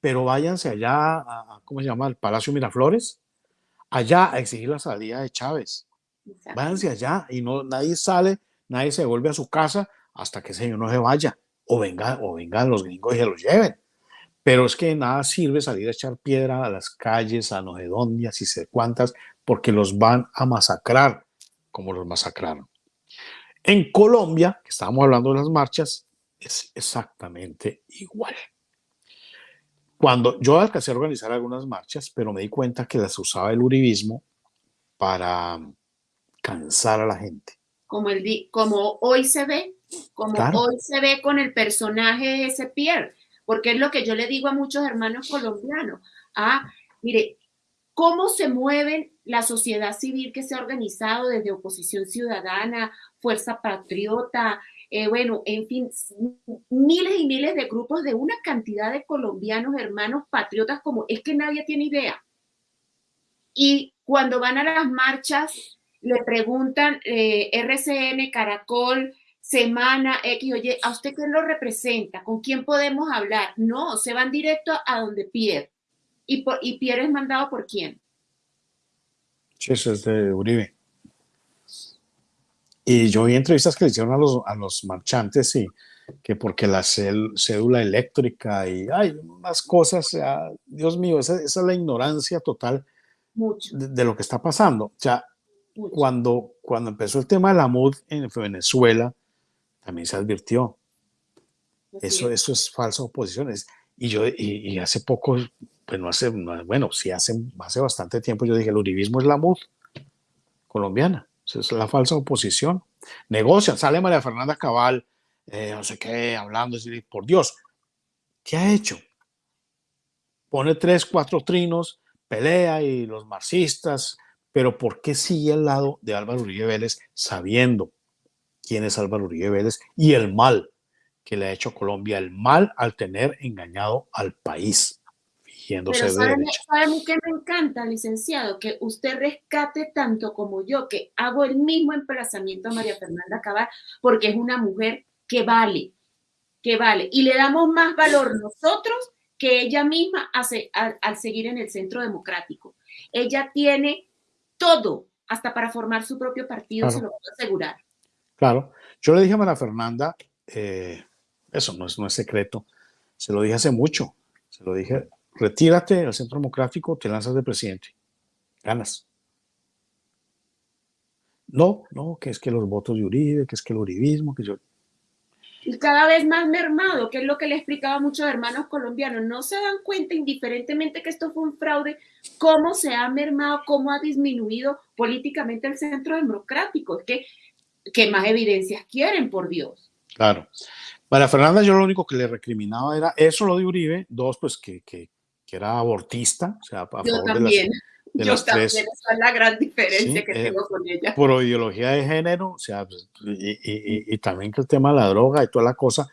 pero váyanse allá, a, ¿cómo se llama? Al Palacio Miraflores, allá a exigir la salida de Chávez. Exacto. Váyanse allá y no, nadie sale, nadie se vuelve a su casa hasta que ese señor no se vaya. O venga, o vengan los gringos y se los lleven. Pero es que nada sirve salir a echar piedra a las calles, a Nogedondias y sé cuántas, porque los van a masacrar como los masacraron. En Colombia, que estábamos hablando de las marchas, es exactamente igual. Cuando yo alcancé a organizar algunas marchas, pero me di cuenta que las usaba el uribismo para cansar a la gente. Como, el, como hoy se ve, como Claro. hoy se ve con el personaje de ese Pierre, porque es lo que yo le digo a muchos hermanos colombianos. Ah, mire, cómo se mueve la sociedad civil que se ha organizado desde oposición ciudadana, fuerza patriota, eh, bueno, en fin, miles y miles de grupos de una cantidad de colombianos, hermanos patriotas, como es que nadie tiene idea. Y cuando van a las marchas, le preguntan eh, RCN, Caracol, Semana, X, oye, ¿a usted quién lo representa? ¿Con quién podemos hablar? No, se van directo a donde Pierre. ¿Y, por, y Pierre es mandado por quién? Sí, es de Uribe. Y yo vi entrevistas que le hicieron a los, a los marchantes y que porque la cel- cédula eléctrica y hay unas cosas, sea, Dios mío, esa, esa es la ignorancia total de, de lo que está pasando. O sea, mucho. cuando, cuando empezó el tema de la MUD en Venezuela, también se advirtió. Eso, es. eso es falsa oposición. y yo, y, y hace poco, pues no hace, no- bueno, sí hace, hace bastante tiempo yo dije, el uribismo es la MUD colombiana. Es la falsa oposición. Negocian, sale María Fernanda Cabal, eh, no sé qué, hablando, por Dios, ¿qué ha hecho? Pone tres, cuatro trinos, pelea y los marxistas, pero ¿por qué sigue al lado de Álvaro Uribe Vélez sabiendo quién es Álvaro Uribe Vélez y el mal que le ha hecho Colombia, el mal al tener engañado al país, fingiéndose Pero de que me encanta, licenciado? Que usted rescate tanto como yo, que hago el mismo emplazamiento a María Fernanda Cabal, porque es una mujer que vale, que vale. Y le damos más valor nosotros que ella misma hace, al, al seguir en el centro democrático. Ella tiene todo, hasta para formar su propio partido, Claro. se lo puedo asegurar. Claro, yo le dije a María Fernanda, eh, eso no es, no es secreto, se lo dije hace mucho, se lo dije, retírate del centro democrático, te lanzas de presidente, ganas. No, no, que es que los votos de Uribe, que es que el uribismo, que yo... y cada vez más mermado, que es lo que le explicaba a muchos hermanos colombianos. No se dan cuenta, indiferentemente que esto fue un fraude, cómo se ha mermado, cómo ha disminuido políticamente el centro democrático. Es que, ¿qué más evidencias quieren, por Dios? Claro. María Fernanda, yo lo único que le recriminaba era eso, lo de Uribe, dos, pues que, que, que era abortista, o sea, a Yo favor de las, también, de yo las también, tres, esa es la gran diferencia Sí, que eh, tengo con ella. por ideología de género, o sea, pues, y, y- y- y también que el tema de la droga y toda la cosa,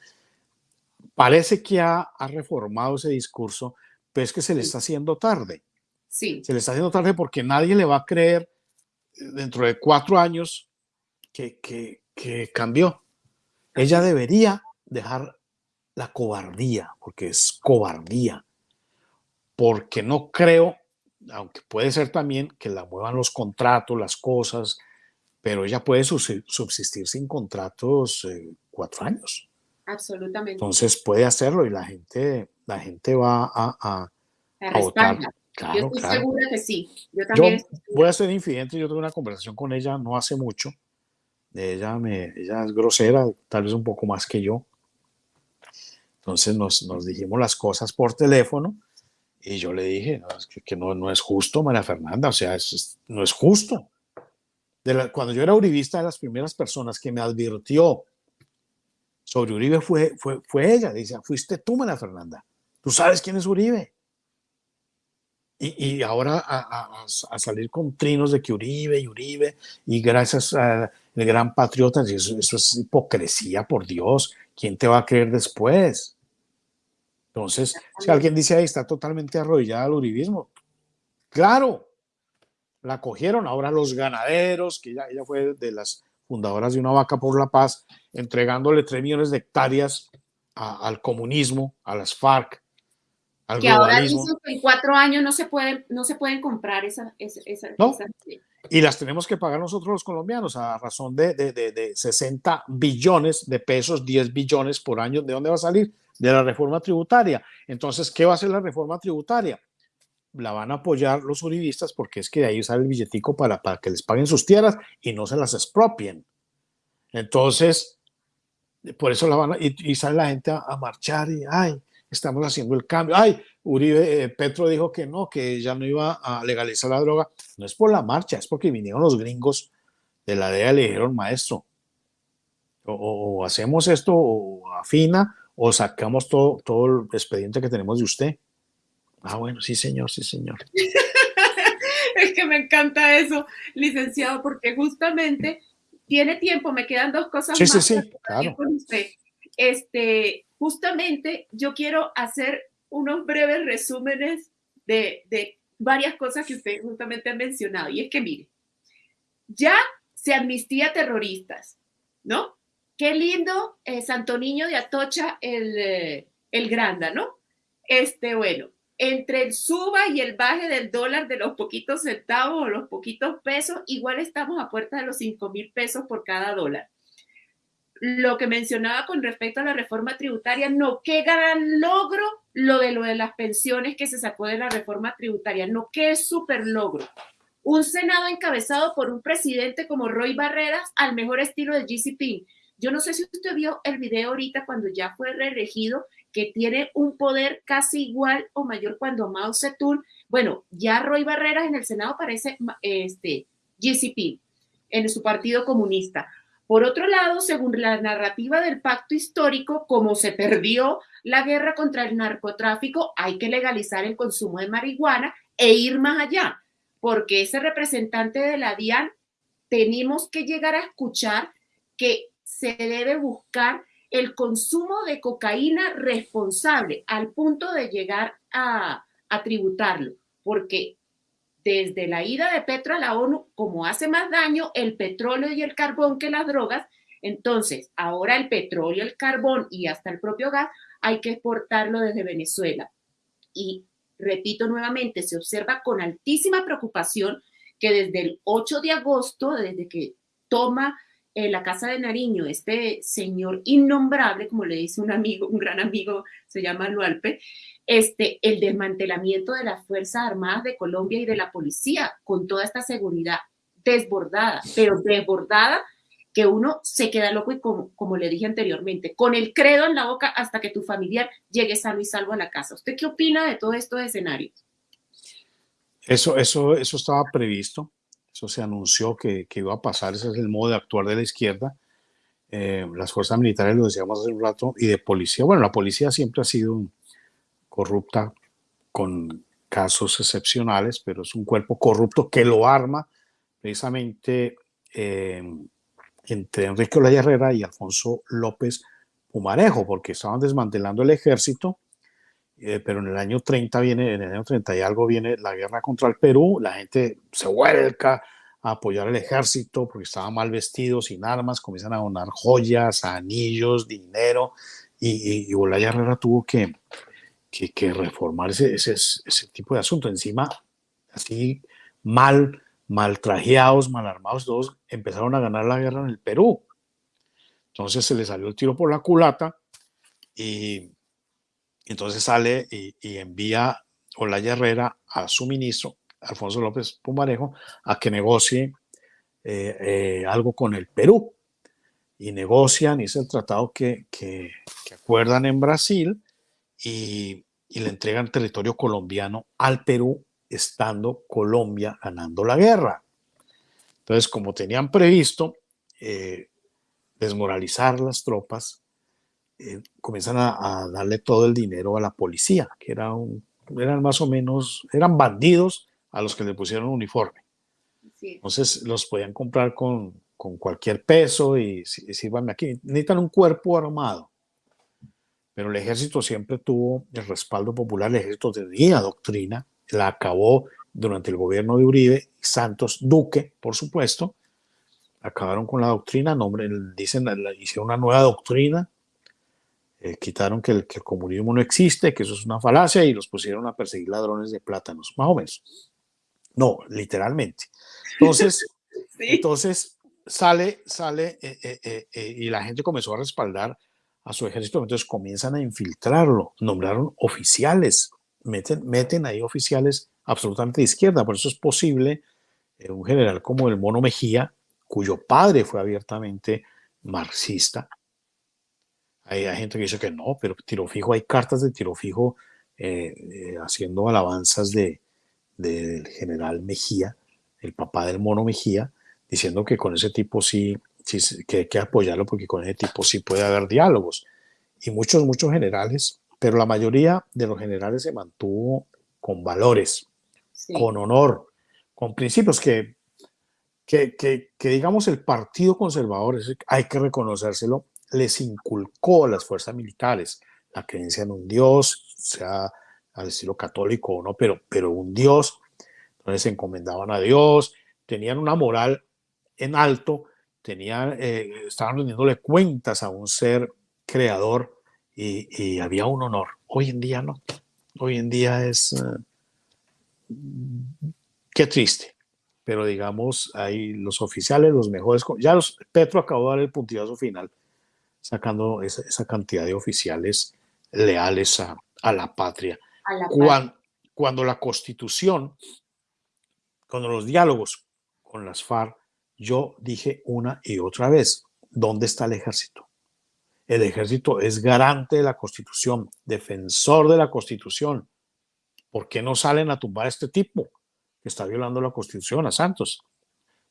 parece que ha, ha reformado ese discurso, pero es que se le está haciendo tarde. Sí, Se le está haciendo tarde porque nadie le va a creer eh, dentro de cuatro años que, que, que cambió. Ella debería dejar la cobardía, porque es cobardía, porque no creo, aunque puede ser también que la muevan los contratos, las cosas, pero ella puede subsi- subsistir sin contratos eh, cuatro años. absolutamente. Entonces puede hacerlo y la gente, la gente va a, a- a votar. respalda. Yo Claro, estoy claro. segura que sí. Yo Yo también segura. voy a ser infidente, yo tuve una conversación con ella no hace mucho. Ella, me, ella es grosera, tal vez un poco más que yo. Entonces nos, nos dijimos las cosas por teléfono y yo le dije no, es que, que no, no, es justo, María Fernanda, o sea, es, no es justo. De la, cuando yo era uribista, de las primeras personas que me advirtió sobre Uribe fue, fue, fue ella. Dice, fuiste tú, María Fernanda. Tú sabes quién es Uribe. Y, y ahora a, a, a, salir con trinos de que Uribe y Uribe, y gracias al gran patriota, eso, eso es hipocresía, por Dios. ¿Quién te va a creer después? Entonces, si alguien dice ahí está totalmente arrodillada al uribismo, claro, la cogieron. Ahora los ganaderos, que ella, ella fue de las fundadoras de Una Vaca por la Paz, entregándole 3 millones de hectáreas a, al comunismo, a las FARC, al que ahora dicen que en cuatro años no se pueden, no se pueden comprar esa, esa, esa, ¿No? esa y las tenemos que pagar nosotros los colombianos a razón de, de, de, de 60 billones de pesos, 10 billones por año. ¿De dónde va a salir? De la reforma tributaria. Entonces, ¿qué va a hacer la reforma tributaria? La van a apoyar los uribistas porque es que de ahí sale el billetico para, para que les paguen sus tierras y no se las expropien. Entonces, por eso la van a, y, sale la gente a, marchar y, ay, estamos haciendo el cambio. Ay, Uribe, eh, Petro dijo que no, que ya no iba a legalizar la droga. No es por la marcha, es porque vinieron los gringos de la DEA y le dijeron, maestro, o, o, hacemos esto o afina o sacamos todo, todo el expediente que tenemos de usted. Ah, bueno, sí, señor, sí, señor. es que me encanta eso, licenciado, porque justamente tiene tiempo, me quedan dos cosas sí, más. Sí, sí, claro. Este, justamente yo quiero hacer unos breves resúmenes de, varias cosas que usted justamente ha mencionado. Y es que, mire, ya se amnistía terroristas, ¿no? Qué lindo eh, Santo Niño de Atocha, el, eh, el Granda, ¿no? Este, bueno, entre el suba y el baje del dólar de los poquitos centavos o los poquitos pesos, igual estamos a puerta de los 5 mil pesos por cada dólar. Lo que mencionaba con respecto a la reforma tributaria, no, qué gran logro lo de lo de las pensiones que se sacó de la reforma tributaria, no, qué súper logro. Un Senado encabezado por un presidente como Roy Barreras al mejor estilo de GCP. Yo no sé si usted vio el video ahorita cuando ya fue reelegido, que tiene un poder casi igual o mayor cuando Mao Zedong, bueno, ya Roy Barreras en el Senado parece este, GCP, en su partido comunista. Por otro lado, según la narrativa del pacto histórico, como se perdió la guerra contra el narcotráfico, hay que legalizar el consumo de marihuana e ir más allá, porque ese representante de la DIAN tenemos que llegar a escuchar que se debe buscar el consumo de cocaína responsable al punto de llegar a, tributarlo, porque desde la ida de Petro a la ONU, como hace más daño el petróleo y el carbón que las drogas, entonces ahora el petróleo, el carbón y hasta el propio gas hay que exportarlo desde Venezuela. Y repito nuevamente, se observa con altísima preocupación que desde el 8 de agosto, desde que toma en la casa de Nariño, este señor innombrable, como le dice un amigo, un gran amigo, se llama Lualpe, este, el desmantelamiento de las Fuerzas Armadas de Colombia y de la policía con toda esta seguridad desbordada, pero desbordada que uno se queda loco y como, como le dije anteriormente, con el credo en la boca hasta que tu familiar llegue sano y salvo a la casa. ¿Usted qué opina de todo estos escenarios? Eso, eso, eso estaba previsto. Eso se anunció que, que, iba a pasar, ese es el modo de actuar de la izquierda. Eh, las fuerzas militares, lo decíamos hace un rato, y de policía. Bueno, la policía siempre ha sido corrupta con casos excepcionales, pero es un cuerpo corrupto que lo arma precisamente eh, entre Enrique Olaya Herrera y Alfonso López Pumarejo, porque estaban desmantelando el ejército, eh, pero en el año 30 viene, en el año 30 y algo viene la guerra contra el Perú, la gente se vuelca a apoyar al ejército porque estaban mal vestidos, sin armas, comienzan a donar joyas, anillos, dinero, y, y, y Herrera tuvo que, que, reformar ese, tipo de asunto. Encima, así mal, mal trajeados, mal armados, todos empezaron a ganar la guerra en el Perú. Entonces se le salió el tiro por la culata y entonces sale y, envía Olaya Herrera a su ministro, Alfonso López Pumarejo, a que negocie eh, eh, algo con el Perú. y negocian, es el tratado que, acuerdan en Brasil y, y, le entregan territorio colombiano al Perú, estando Colombia ganando la guerra. Entonces, como tenían previsto eh, desmoralizar las tropas, eh, comienzan a, a, darle todo el dinero a la policía, que era un, eran más o menos, eran bandidos a los que le pusieron uniforme. Sí. Entonces los podían comprar con, con cualquier peso y sirvan aquí. Necesitan un cuerpo armado. Pero el ejército siempre tuvo el respaldo popular, el ejército tenía doctrina, la acabó durante el gobierno de Uribe, Santos Duque, por supuesto, acabaron con la doctrina, nombre, dicen, hicieron una nueva doctrina, eh, quitaron que el, que el, comunismo no existe, que eso es una falacia y los pusieron a perseguir ladrones de plátanos, más o menos. No, literalmente. Entonces, sí. entonces sale, sale eh, eh, y la gente comenzó a respaldar a su ejército, entonces comienzan a infiltrarlo, nombraron oficiales, meten, meten ahí oficiales absolutamente de izquierda, por eso es posible un general como el Mono Mejía, cuyo padre fue abiertamente marxista. Hay, hay gente que dice que no, pero tiro fijo, hay cartas de tiro fijo eh, eh, haciendo alabanzas de, del general Mejía, el papá del Mono Mejía, diciendo que con ese tipo sí, sí, que hay que apoyarlo porque con ese tipo sí puede haber diálogos. Y muchos, muchos generales, pero la mayoría de los generales se mantuvo con valores, sí. con honor, con principios que, que, que, que, digamos, el Partido Conservador, hay que reconocérselo, les inculcó a las fuerzas militares la creencia en un Dios, sea al estilo católico o no, pero, pero un Dios. Entonces se encomendaban a Dios, tenían una moral en alto, tenían, eh, estaban rendiéndole cuentas a un ser creador y, había un honor. Hoy en día no. Hoy en día es... Uh, qué triste. Pero digamos, hay los oficiales, los mejores... Ya los, Petro acabó de dar el puntillazo final, sacando esa, esa cantidad de oficiales leales a, a la patria. A la cuando, cuando la constitución, cuando los diálogos con las FARC yo dije una y otra vez, ¿dónde está el ejército? El ejército es garante de la constitución, defensor de la constitución. ¿Por qué no salen a tumbar a este tipo que está violando la constitución, a Santos?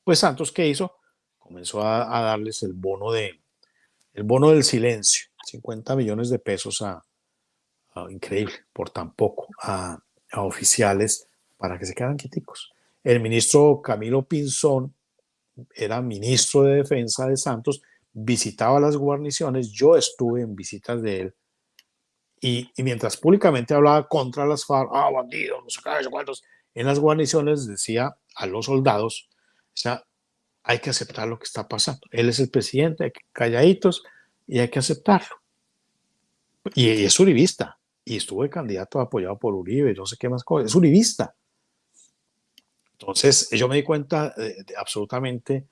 Pues Santos, ¿qué hizo? Comenzó a, a darles el bono, de, el bono del silencio, 50 millones de pesos a, increíble, por tan poco, a, oficiales para que se quedan quieticos. El ministro Camilo Pinzón era ministro de defensa de Santos, visitaba las guarniciones, yo estuve en visitas de él, y, mientras públicamente hablaba contra las FARC, ah, bandidos, no sé cuántos, en las guarniciones decía a los soldados, o sea, hay que aceptar lo que está pasando. Él es el presidente, hay que calladitos y hay que aceptarlo. Y, y es uribista, y estuvo candidato apoyado por Uribe, no sé qué más cosas, es uribista. Entonces, yo me di cuenta absolutamente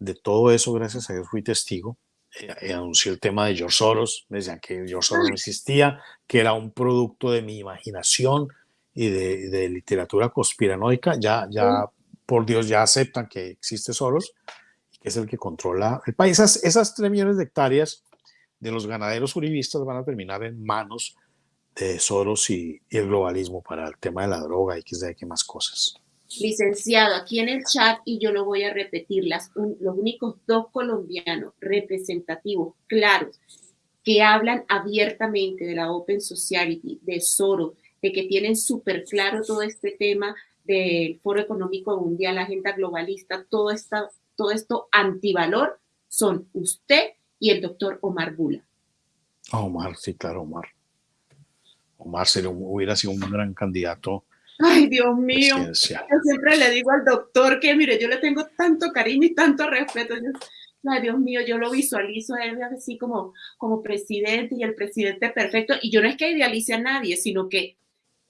de todo eso, gracias a Dios fui testigo. Eh, eh, anuncié el tema de George Soros, me decían que George Soros no existía, que era un producto de mi imaginación y de, de literatura conspiranoica. Ya, ya, por Dios, ya aceptan que existe Soros que es el que controla el país. Esas, esas 3 millones de hectáreas de los ganaderos uribistas van a terminar en manos de Soros y, y el globalismo para el tema de la droga y qué qué más cosas licenciado, aquí en el chat, y yo lo voy a repetir, las, un, los únicos dos colombianos representativos, claros, que hablan abiertamente de la Open Society, de Soros, de que tienen súper claro todo este tema del Foro Económico Mundial, la agenda globalista, todo, esta, todo esto antivalor, son usted y el doctor Omar Bula. Omar, sí, claro, Omar. Omar sería, hubiera sido un gran candidato Ay, Dios mío. Yo siempre le digo al doctor que, mire, yo le tengo tanto cariño y tanto respeto. Yo, ay, Dios mío, yo lo visualizo a él así como, como presidente y el presidente perfecto. Y yo no es que idealice a nadie, sino que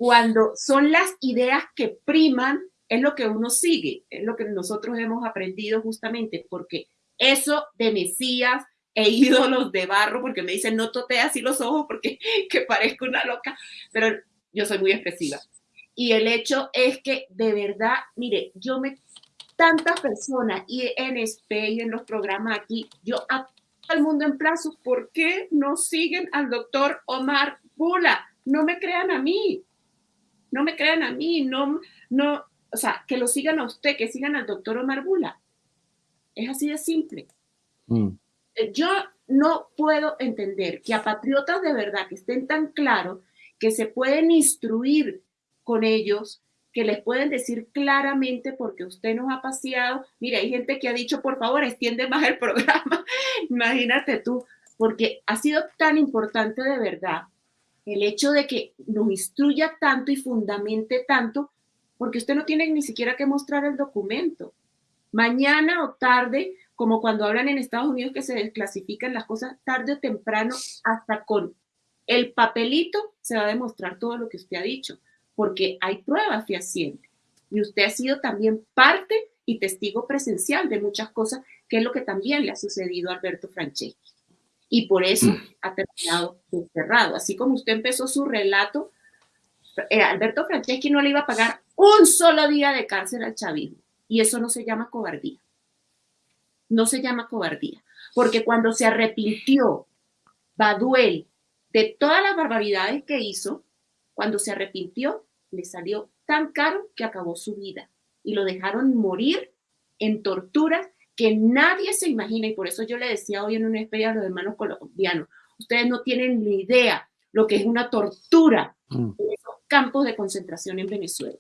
cuando son las ideas que priman, es lo que uno sigue, es lo que nosotros hemos aprendido justamente, porque eso de Mesías e ídolos de barro, porque me dicen, no tote así los ojos porque que parezco una loca, pero yo soy muy expresiva. Y el hecho es que de verdad, mire, yo me, tantas personas y en SPE y en los programas aquí, yo a el mundo en plazos, ¿por qué no siguen al doctor Omar Bula? No me crean a mí, no me crean a mí, no, no, o sea, que lo sigan a usted, que sigan al doctor Omar Bula. Es así de simple. Mm. Eh, yo no puedo entender que a patriotas de verdad que estén tan claros que se pueden instruir con ellos, que les pueden decir claramente porque usted nos ha paseado. Mira, hay gente que ha dicho, por favor, extiende más el programa. Imagínate tú, porque ha sido tan importante de verdad el hecho de que nos instruya tanto y fundamente tanto, porque usted no tiene ni siquiera que mostrar el documento. Mañana o tarde, como cuando hablan en Estados Unidos que se desclasifican las cosas, tarde o temprano, hasta con el papelito se va a demostrar todo lo que usted ha dicho, porque hay pruebas fehacientes. Y usted ha sido también parte y testigo presencial de muchas cosas, que es lo que también le ha sucedido a Alberto Franceschi y por eso mm. ha terminado encerrado. Así como usted empezó su relato, eh, Alberto Franceschi no le iba a pagar un solo día de cárcel al chavismo. Y eso no se llama cobardía. No se llama cobardía. Porque cuando se arrepintió Baduel de todas las barbaridades que hizo, cuando se arrepintió, le salió tan caro que acabó su vida. Y lo dejaron morir en torturas que nadie se imagina, y por eso yo le decía hoy en un espejo a los hermanos colombianos, ustedes no tienen ni idea lo que es una tortura mm. en esos campos de concentración en Venezuela.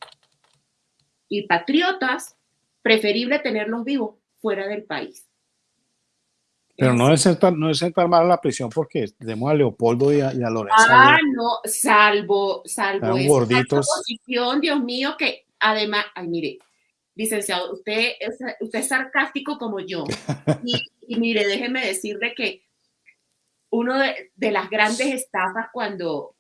Y patriotas, preferible tenerlos vivos fuera del país. Pero no es, sentar, no es sentar mal a la prisión porque tenemos a Leopoldo y a, Lorenzo. Ah, no, salvo, salvo esa posición, Dios mío, que además, ay, mire, licenciado, usted es, usted es sarcástico como yo. Y, mire, déjeme decirle que uno de, de, las grandes estafas cuando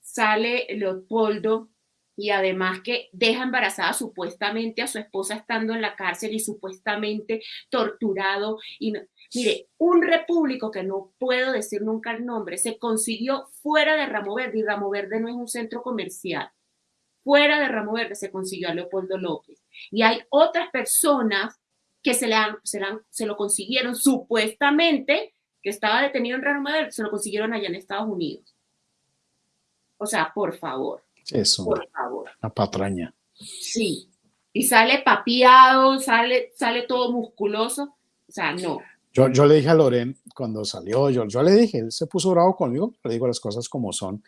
sale Leopoldo y además que deja embarazada supuestamente a su esposa estando en la cárcel y supuestamente torturado. Y mire, un repúblico que no puedo decir nunca el nombre, se consiguió fuera de Ramo Verde y Ramo Verde no es un centro comercial. Fuera de Ramo Verde se consiguió a Leopoldo López y hay otras personas que se, le han, se, lo consiguieron supuestamente, que estaba detenido en Real Madrid, se lo consiguieron allá en Estados Unidos. O sea, por favor. Eso. Por favor. La patraña. Sí. Y sale papiado, sale, sale todo musculoso. O sea, no. Yo, yo le dije a Loren cuando salió, yo, yo le dije, él se puso bravo conmigo, le digo las cosas como son.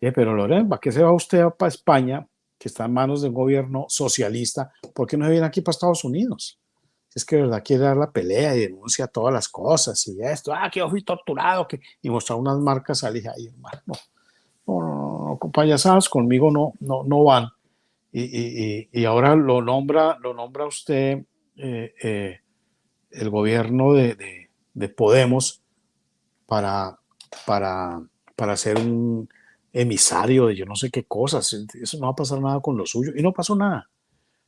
dije, pero Loren, ¿para qué se va usted para España que está en manos de un gobierno socialista, ¿por qué no se viene aquí para Estados Unidos? es que verdad quiere dar la pelea y denuncia todas las cosas y esto, ah, que yo fui torturado, que, y mostrar unas marcas, al dije, ay, hermano, no, no, no, no, payasadas conmigo no, no, no van. Y, y, y, ahora lo nombra, lo nombra usted eh, eh, el gobierno de, de, de, Podemos para, para, para hacer un, emisario de yo no sé qué cosas, eso no va a pasar nada con lo suyo, y no pasó nada.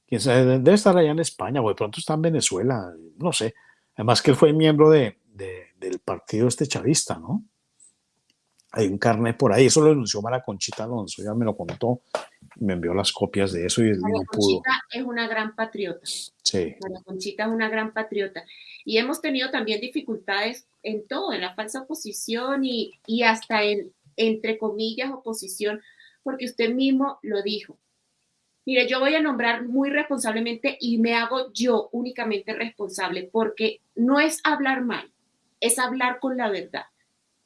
Quién sabe, debe estar allá en España, o de pronto está en Venezuela, no sé. Además que él fue miembro de, del partido este chavista, ¿no? Hay un carnet por ahí, eso lo denunció Mara Conchita Alonso, ya me lo contó, me envió las copias de eso y María no Conchita es una gran patriota. Sí. María Conchita es una gran patriota. Y hemos tenido también dificultades en todo, en la falsa oposición y, y hasta en entre comillas, oposición, porque usted mismo lo dijo. Mire, yo voy a nombrar muy responsablemente y me hago yo únicamente responsable porque no es hablar mal, es hablar con la verdad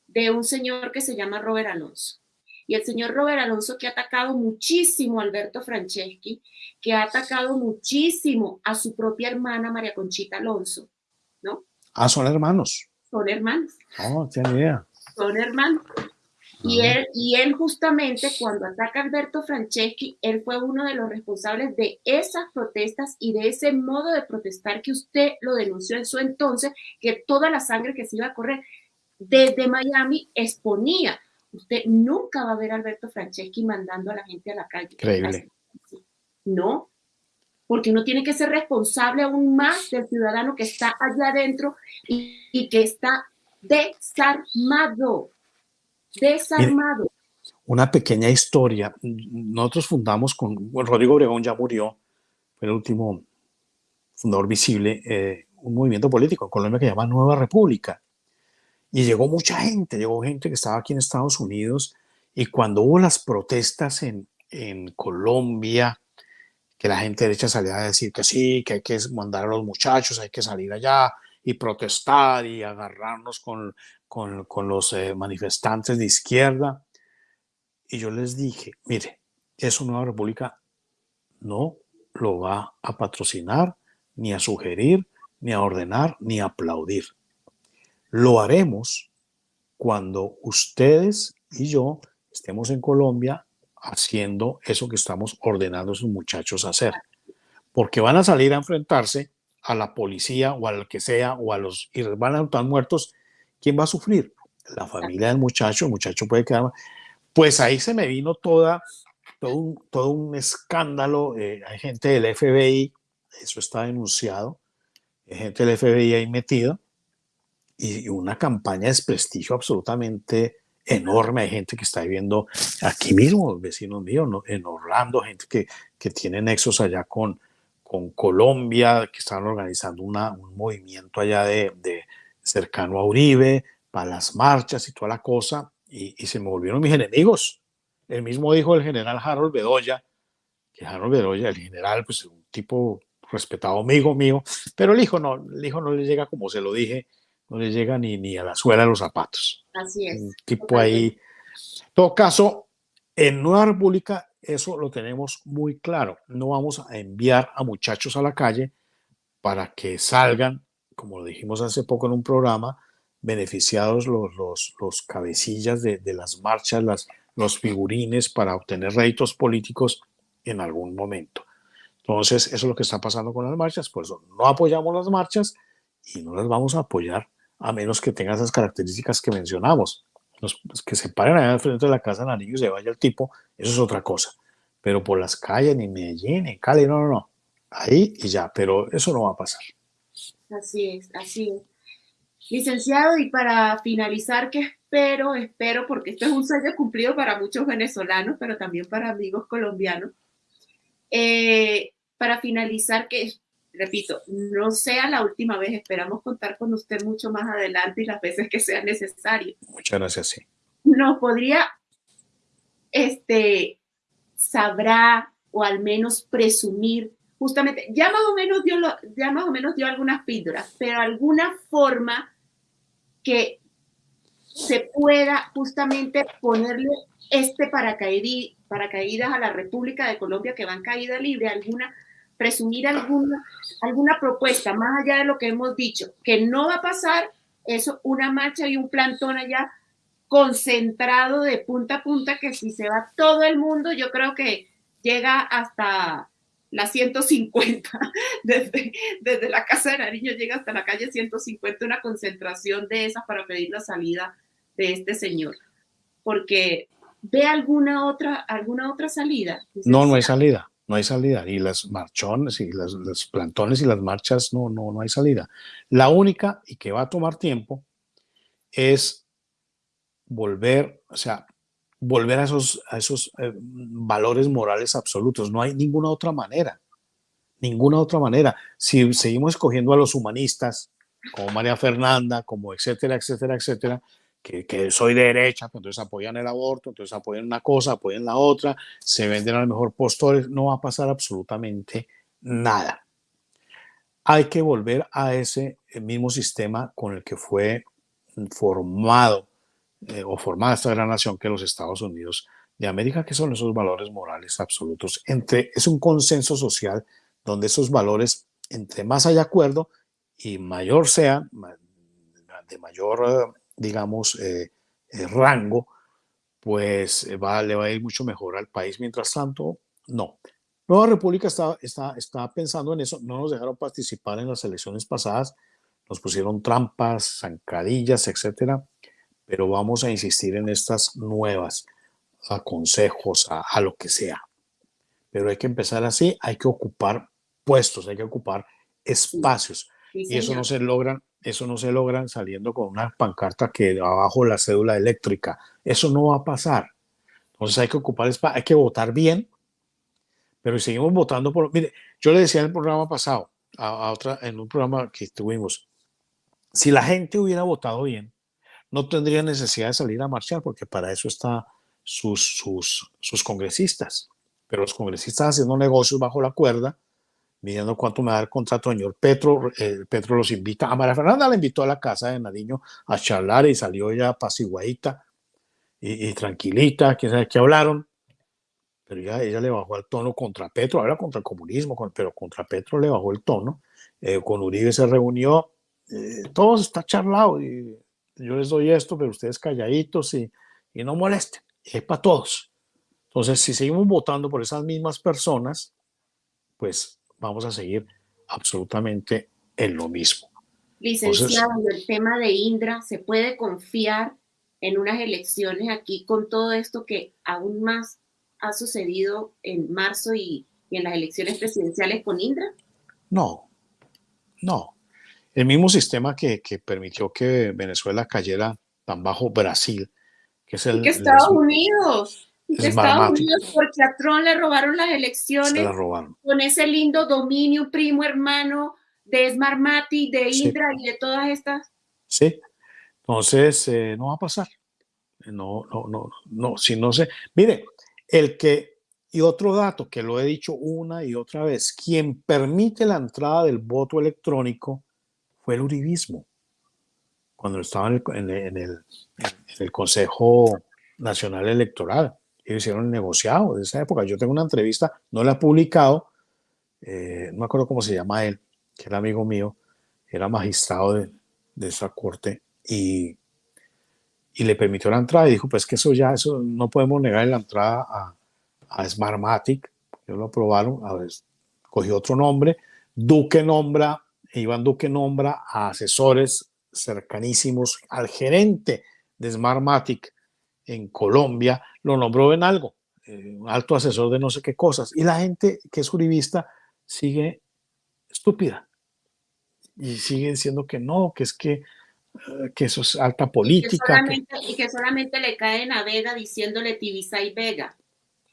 de un señor que se llama Robert Alonso. Y el señor Robert Alonso que ha atacado muchísimo a Alberto Franceschi, que ha atacado muchísimo a su propia hermana María Conchita Alonso, ¿no? Ah, son hermanos. Son hermanos. No, tiene idea. Son hermanos. Y él, y él justamente cuando ataca a Alberto Franceschi, él fue uno de los responsables de esas protestas y de ese modo de protestar que usted lo denunció en su entonces, que toda la sangre que se iba a correr desde Miami exponía. Usted nunca va a ver a Alberto Franceschi mandando a la gente a la calle. Increíble. No, porque uno tiene que ser responsable aún más del ciudadano que está allá adentro y, y que está desarmado desarmado. Una pequeña historia. Nosotros fundamos con, Rodrigo Obregón ya murió, fue el último fundador visible, eh, un movimiento político en Colombia que se llama Nueva República. Y llegó mucha gente, llegó gente que estaba aquí en Estados Unidos y cuando hubo las protestas en, en Colombia, que la gente derecha salía a decir que sí, que hay que mandar a los muchachos, hay que salir allá y protestar y agarrarnos con, con, con los eh, manifestantes de izquierda. Y yo les dije, mire, eso Nueva República no lo va a patrocinar, ni a sugerir, ni a ordenar, ni a aplaudir. Lo haremos cuando ustedes y yo estemos en Colombia haciendo eso que estamos ordenando a esos muchachos hacer. Porque van a salir a enfrentarse a la policía o al que sea o a los y van a estar muertos. ¿Quién va a sufrir? La familia del muchacho. El muchacho puede quedar. Pues ahí se me vino toda, todo, un, todo un escándalo. Eh, hay gente del FBI, eso está denunciado. Hay gente del FBI ahí metida y una campaña de desprestigio absolutamente enorme. Hay gente que está viviendo aquí mismo, vecinos míos, ¿no? en Orlando, gente que, que tiene nexos allá con, con Colombia, que están organizando una, un movimiento allá de, de, cercano a Uribe, para las marchas y toda la cosa, y, y, se me volvieron mis enemigos. El mismo dijo el general Harold Bedoya, que Harold Bedoya, el general, pues un tipo respetado amigo mío, pero el hijo no, el hijo no le llega como se lo dije, no le llega ni, ni a la suela de los zapatos. Así es. Un tipo ahí. En todo caso, en Nueva República eso lo tenemos muy claro. No vamos a enviar a muchachos a la calle para que salgan, como lo dijimos hace poco en un programa, beneficiados los, los, los cabecillas de, de, las marchas, las, los figurines para obtener réditos políticos en algún momento. Entonces, eso es lo que está pasando con las marchas, por eso no apoyamos las marchas y no las vamos a apoyar a menos que tenga esas características que mencionamos. Los, que se paren allá al frente de la casa de Nariño y se vaya el tipo, eso es otra cosa. Pero por las calles, ni Medellín, ni Cali, no, no, no. Ahí y ya, pero eso no va a pasar. Así es, así es. Licenciado, y para finalizar, que espero, espero, porque esto es un sueño cumplido para muchos venezolanos, pero también para amigos colombianos. Eh, para finalizar, que repito, no sea la última vez, esperamos contar con usted mucho más adelante y las veces que sea necesario. Muchas gracias, sí. Nos podría, este, sabrá o al menos presumir, justamente, ya más o menos dio, lo, ya más o menos dio algunas píldoras, pero alguna forma que se pueda justamente ponerle este paracaídas, a la República de Colombia que va en caída libre, alguna presumir alguna, alguna propuesta, más allá de lo que hemos dicho, que no va a pasar, eso, una marcha y un plantón allá concentrado de punta a punta, que si se va todo el mundo, yo creo que llega hasta la 150, desde, desde la Casa de Nariño llega hasta la calle 150, una concentración de esas para pedir la salida de este señor. Porque ve alguna otra, alguna otra salida. No, no hay salida no hay salida. Y las marchones y las, los plantones y las marchas, no, no, no hay salida. La única, y que va a tomar tiempo, es volver, o sea, volver a esos, a esos eh, valores morales absolutos. No hay ninguna otra manera. Ninguna otra manera. Si seguimos escogiendo a los humanistas, como María Fernanda, como etcétera, etcétera, etcétera, que, que, soy de derecha, pues entonces apoyan el aborto, entonces apoyan una cosa, apoyan la otra, se venden a lo mejor postores, no va a pasar absolutamente nada. Hay que volver a ese mismo sistema con el que fue formado eh, o formada esta gran nación que los Estados Unidos de América, que son esos valores morales absolutos. Entre, es un consenso social donde esos valores, entre más hay acuerdo y mayor sean, de mayor digamos, eh, eh, rango, pues eh, va, le va a ir mucho mejor al país. Mientras tanto, no. Nueva República está, está pensando en eso. No nos dejaron participar en las elecciones pasadas. Nos pusieron trampas, zancadillas, etcétera. Pero vamos a insistir en estas nuevas, a consejos, a, a lo que sea. Pero hay que empezar así. Hay que ocupar puestos, hay que ocupar espacios. Sí, y eso no se logra eso no se logra saliendo con una pancarta que abajo la cédula eléctrica. Eso no va a pasar. Entonces hay que ocupar espacio, hay que votar bien, pero si seguimos votando por... Mire, yo le decía en el programa pasado, a, a, otra, en un programa que tuvimos, si la gente hubiera votado bien, no tendría necesidad de salir a marchar porque para eso están sus, sus, sus congresistas. Pero los congresistas haciendo negocios bajo la cuerda, midiendo cuánto me da el contrato, señor Petro, eh, Petro los invita, a María Fernanda la invitó a la casa de Nariño a charlar y salió ella apaciguadita y, y tranquilita, quién sabe qué hablaron, pero ya ella le bajó el tono contra Petro, habla contra el comunismo, pero contra Petro le bajó el tono, eh, con Uribe se reunió, eh, todo está charlado y yo les doy esto, pero ustedes calladitos y, y no molesten, es para todos. Entonces, si seguimos votando por esas mismas personas, pues vamos a seguir absolutamente en lo mismo. Licenciado, Entonces, el tema de Indra, ¿se puede confiar en unas elecciones aquí con todo esto que aún más ha sucedido en marzo y, y en las elecciones presidenciales con Indra? No, no. El mismo sistema que, que, permitió que Venezuela cayera tan bajo Brasil, que es el... Y que Estados el, Unidos, y que Estados Unidos, porque a Trump le robaron las elecciones Se la robaron. con ese lindo dominio primo hermano de Smartmatic, de Indra sí. y de todas estas. Sí, entonces eh, no va a pasar. No, no, no, no, si no se... Mire, el que, y otro dato que lo he dicho una y otra vez, quien permite la entrada del voto electrónico fue el uribismo. Cuando estaba en el, en el, en el Consejo Nacional Electoral. Ellos hicieron el negociado de esa época. Yo tengo una entrevista, no la he publicado, eh, no me acuerdo cómo se llama él, que era amigo mío, era magistrado de, de esa corte y y le permitió la entrada y dijo, pues que eso ya, eso no podemos negar la entrada a, a Smartmatic, ellos lo aprobaron, a ver, cogió otro nombre, Duque nombra, Iván Duque nombra a asesores cercanísimos al gerente de Smartmatic en Colombia, lo nombró en algo, eh, un alto asesor de no sé qué cosas, y la gente que es jurista sigue estúpida y sigue diciendo que no, que es que que eso es alta política. Y que. Y que solamente le caen a Vega diciéndole Tibisa y Vega.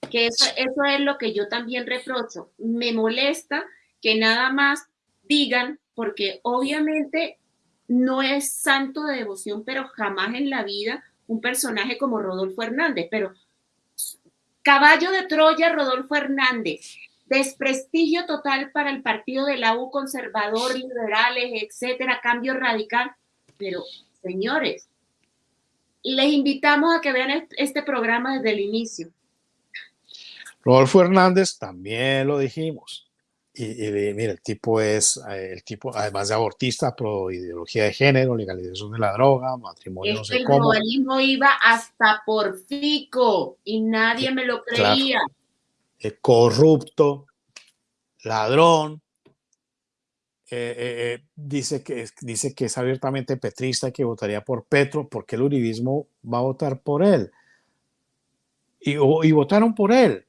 Que eso, eso es lo que yo también reprocho. Me molesta que nada más digan, porque obviamente no es santo de devoción, pero jamás en la vida un personaje como Rodolfo Hernández, pero caballo de Troya, Rodolfo Hernández, desprestigio total para el partido de la U, conservador, liberales, etcétera, cambio radical pero, señores, les invitamos a que vean este programa desde el inicio. Rodolfo Hernández también lo dijimos. Y, y mira, el tipo es, eh, el tipo, además de abortista, pro ideología de género, legalización de la droga, matrimonio, es no sé el cómo. globalismo iba hasta por fico y nadie me lo creía. Claro. Eh, corrupto, ladrón, eh, eh, dice, que, dice que es abiertamente petrista, que votaría por Petro, porque el uribismo va a votar por él. Y, y votaron por él.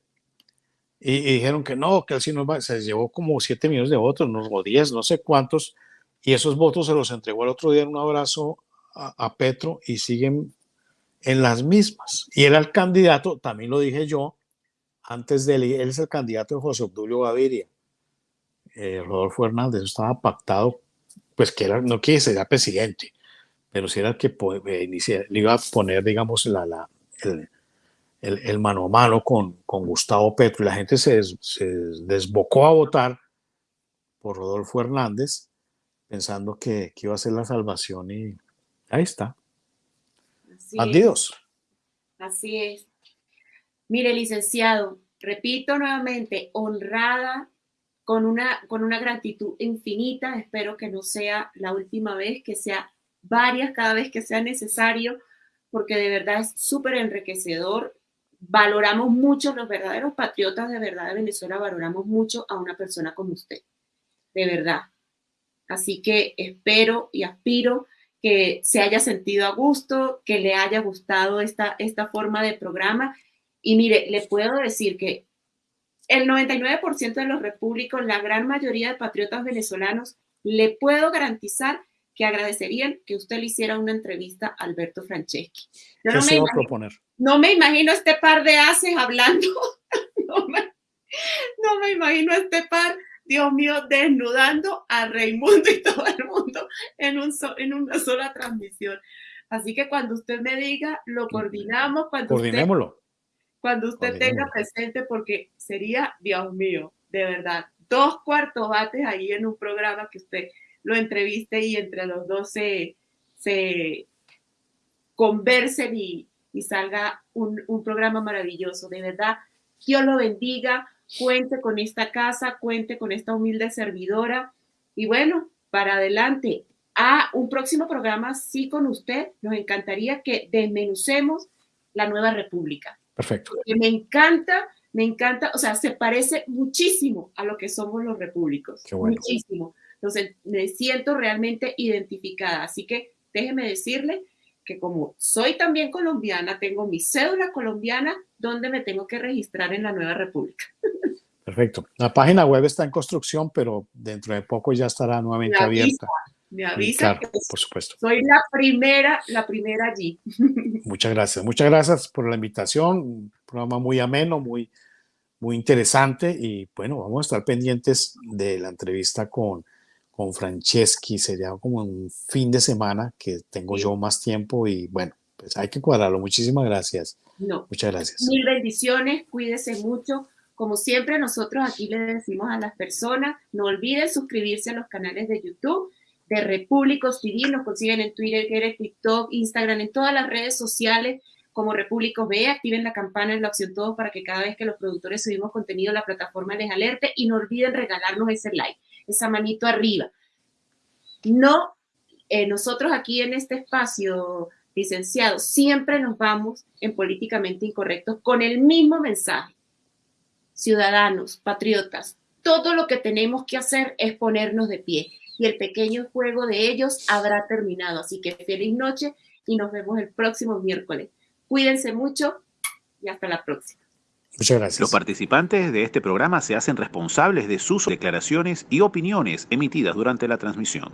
Y, dijeron que no, que él sí no va, se llevó como 7 millones de votos, no, o 10, no sé cuántos, y esos votos se los entregó el otro día en un abrazo a, a Petro y siguen en las mismas. Y era el candidato, también lo dije yo, antes de él, él es el candidato de José Obdulio Gaviria eh, Rodolfo Hernández, estaba pactado, pues que era, no que sería presidente, pero si era el que eh, le iba a poner, digamos, la, la el, el, el, mano a mano con, con Gustavo Petro y la gente se, des, se, desbocó a votar por Rodolfo Hernández pensando que, que, iba a ser la salvación y ahí está. Así Bandidos. Es. Así es. Mire, licenciado, repito nuevamente, honrada con una, con una gratitud infinita. Espero que no sea la última vez, que sea varias cada vez que sea necesario, porque de verdad es súper enriquecedor. Valoramos mucho, los verdaderos patriotas de verdad de Venezuela, valoramos mucho a una persona como usted, de verdad. Así que espero y aspiro que se haya sentido a gusto, que le haya gustado esta, esta forma de programa. Y mire, le puedo decir que el 99% de los repúblicos, la gran mayoría de patriotas venezolanos, le puedo garantizar que agradecerían que usted le hiciera una entrevista a Alberto Franceschi. Yo no, me imagino, proponer? no me imagino este par de haces hablando, no me, no me imagino este par, Dios mío, desnudando a Raimundo y todo el mundo en, un so, en una sola transmisión. Así que cuando usted me diga, lo coordinamos. Cuando Coordinémoslo. Usted, cuando usted tenga presente, porque sería, Dios mío, de verdad, dos cuartos bates ahí en un programa que usted lo entreviste y entre los dos se, se conversen y, y salga un, un, programa maravilloso. De verdad, Dios lo bendiga, cuente con esta casa, cuente con esta humilde servidora y bueno, para adelante. A un próximo programa, sí, con usted, nos encantaría que desmenucemos la nueva república. Perfecto. Porque me encanta, me encanta, o sea, se parece muchísimo a lo que somos los repúblicos. Bueno. Muchísimo. Entonces, me siento realmente identificada. Así que déjeme decirle que como soy también colombiana, tengo mi cédula colombiana donde me tengo que registrar en la nueva república. Perfecto. La página web está en construcción, pero dentro de poco ya estará nuevamente me abierta. Me avisa claro, que por supuesto. soy la primera, la primera allí. Muchas gracias. Muchas gracias por la invitación. Un programa muy ameno, muy, muy interesante. Y bueno, vamos a estar pendientes de la entrevista con, con Franceschi. Sería como un fin de semana que tengo yo más tiempo y bueno, pues hay que cuadrarlo. Muchísimas gracias. No. Muchas gracias. Mil bendiciones, cuídese mucho. Como siempre, nosotros aquí le decimos a las personas, no olviden suscribirse a los canales de YouTube de Repúblicos TV, nos consiguen en Twitter, Twitter, TikTok, Instagram, en todas las redes sociales como Repúblicos B, activen la campana en la opción todos para que cada vez que los productores subimos contenido la plataforma les alerte y no olviden regalarnos ese like, esa manito arriba. No, eh, nosotros aquí en este espacio, licenciado, siempre nos vamos en políticamente incorrectos con el mismo mensaje. Ciudadanos, patriotas, todo lo que tenemos que hacer es ponernos de pie y el pequeño juego de ellos habrá terminado. Así que feliz noche y nos vemos el próximo miércoles. Cuídense mucho y hasta la próxima. Muchas gracias. Los participantes de este programa se hacen responsables de sus declaraciones y opiniones emitidas durante la transmisión.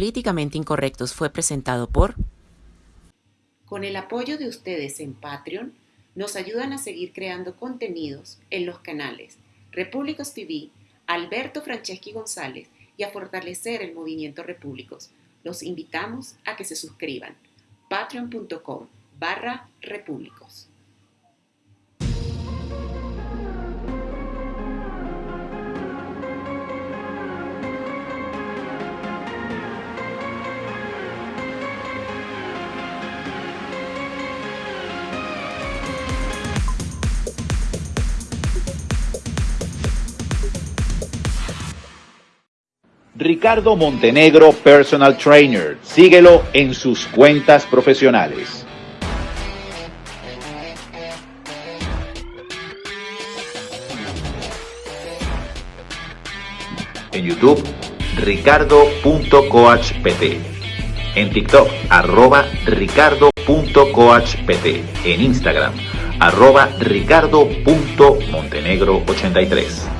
Políticamente Incorrectos fue presentado por Con el apoyo de ustedes en Patreon, nos ayudan a seguir creando contenidos en los canales Repúblicos TV, Alberto Franceschi González y a fortalecer el movimiento Repúblicos. Los invitamos a que se suscriban. Patreon.com barra Repúblicos. Ricardo Montenegro Personal Trainer. Síguelo en sus cuentas profesionales. En YouTube, ricardo.coachpt. En TikTok, arroba ricardo.coachpt. En Instagram, arroba ricardo.montenegro83.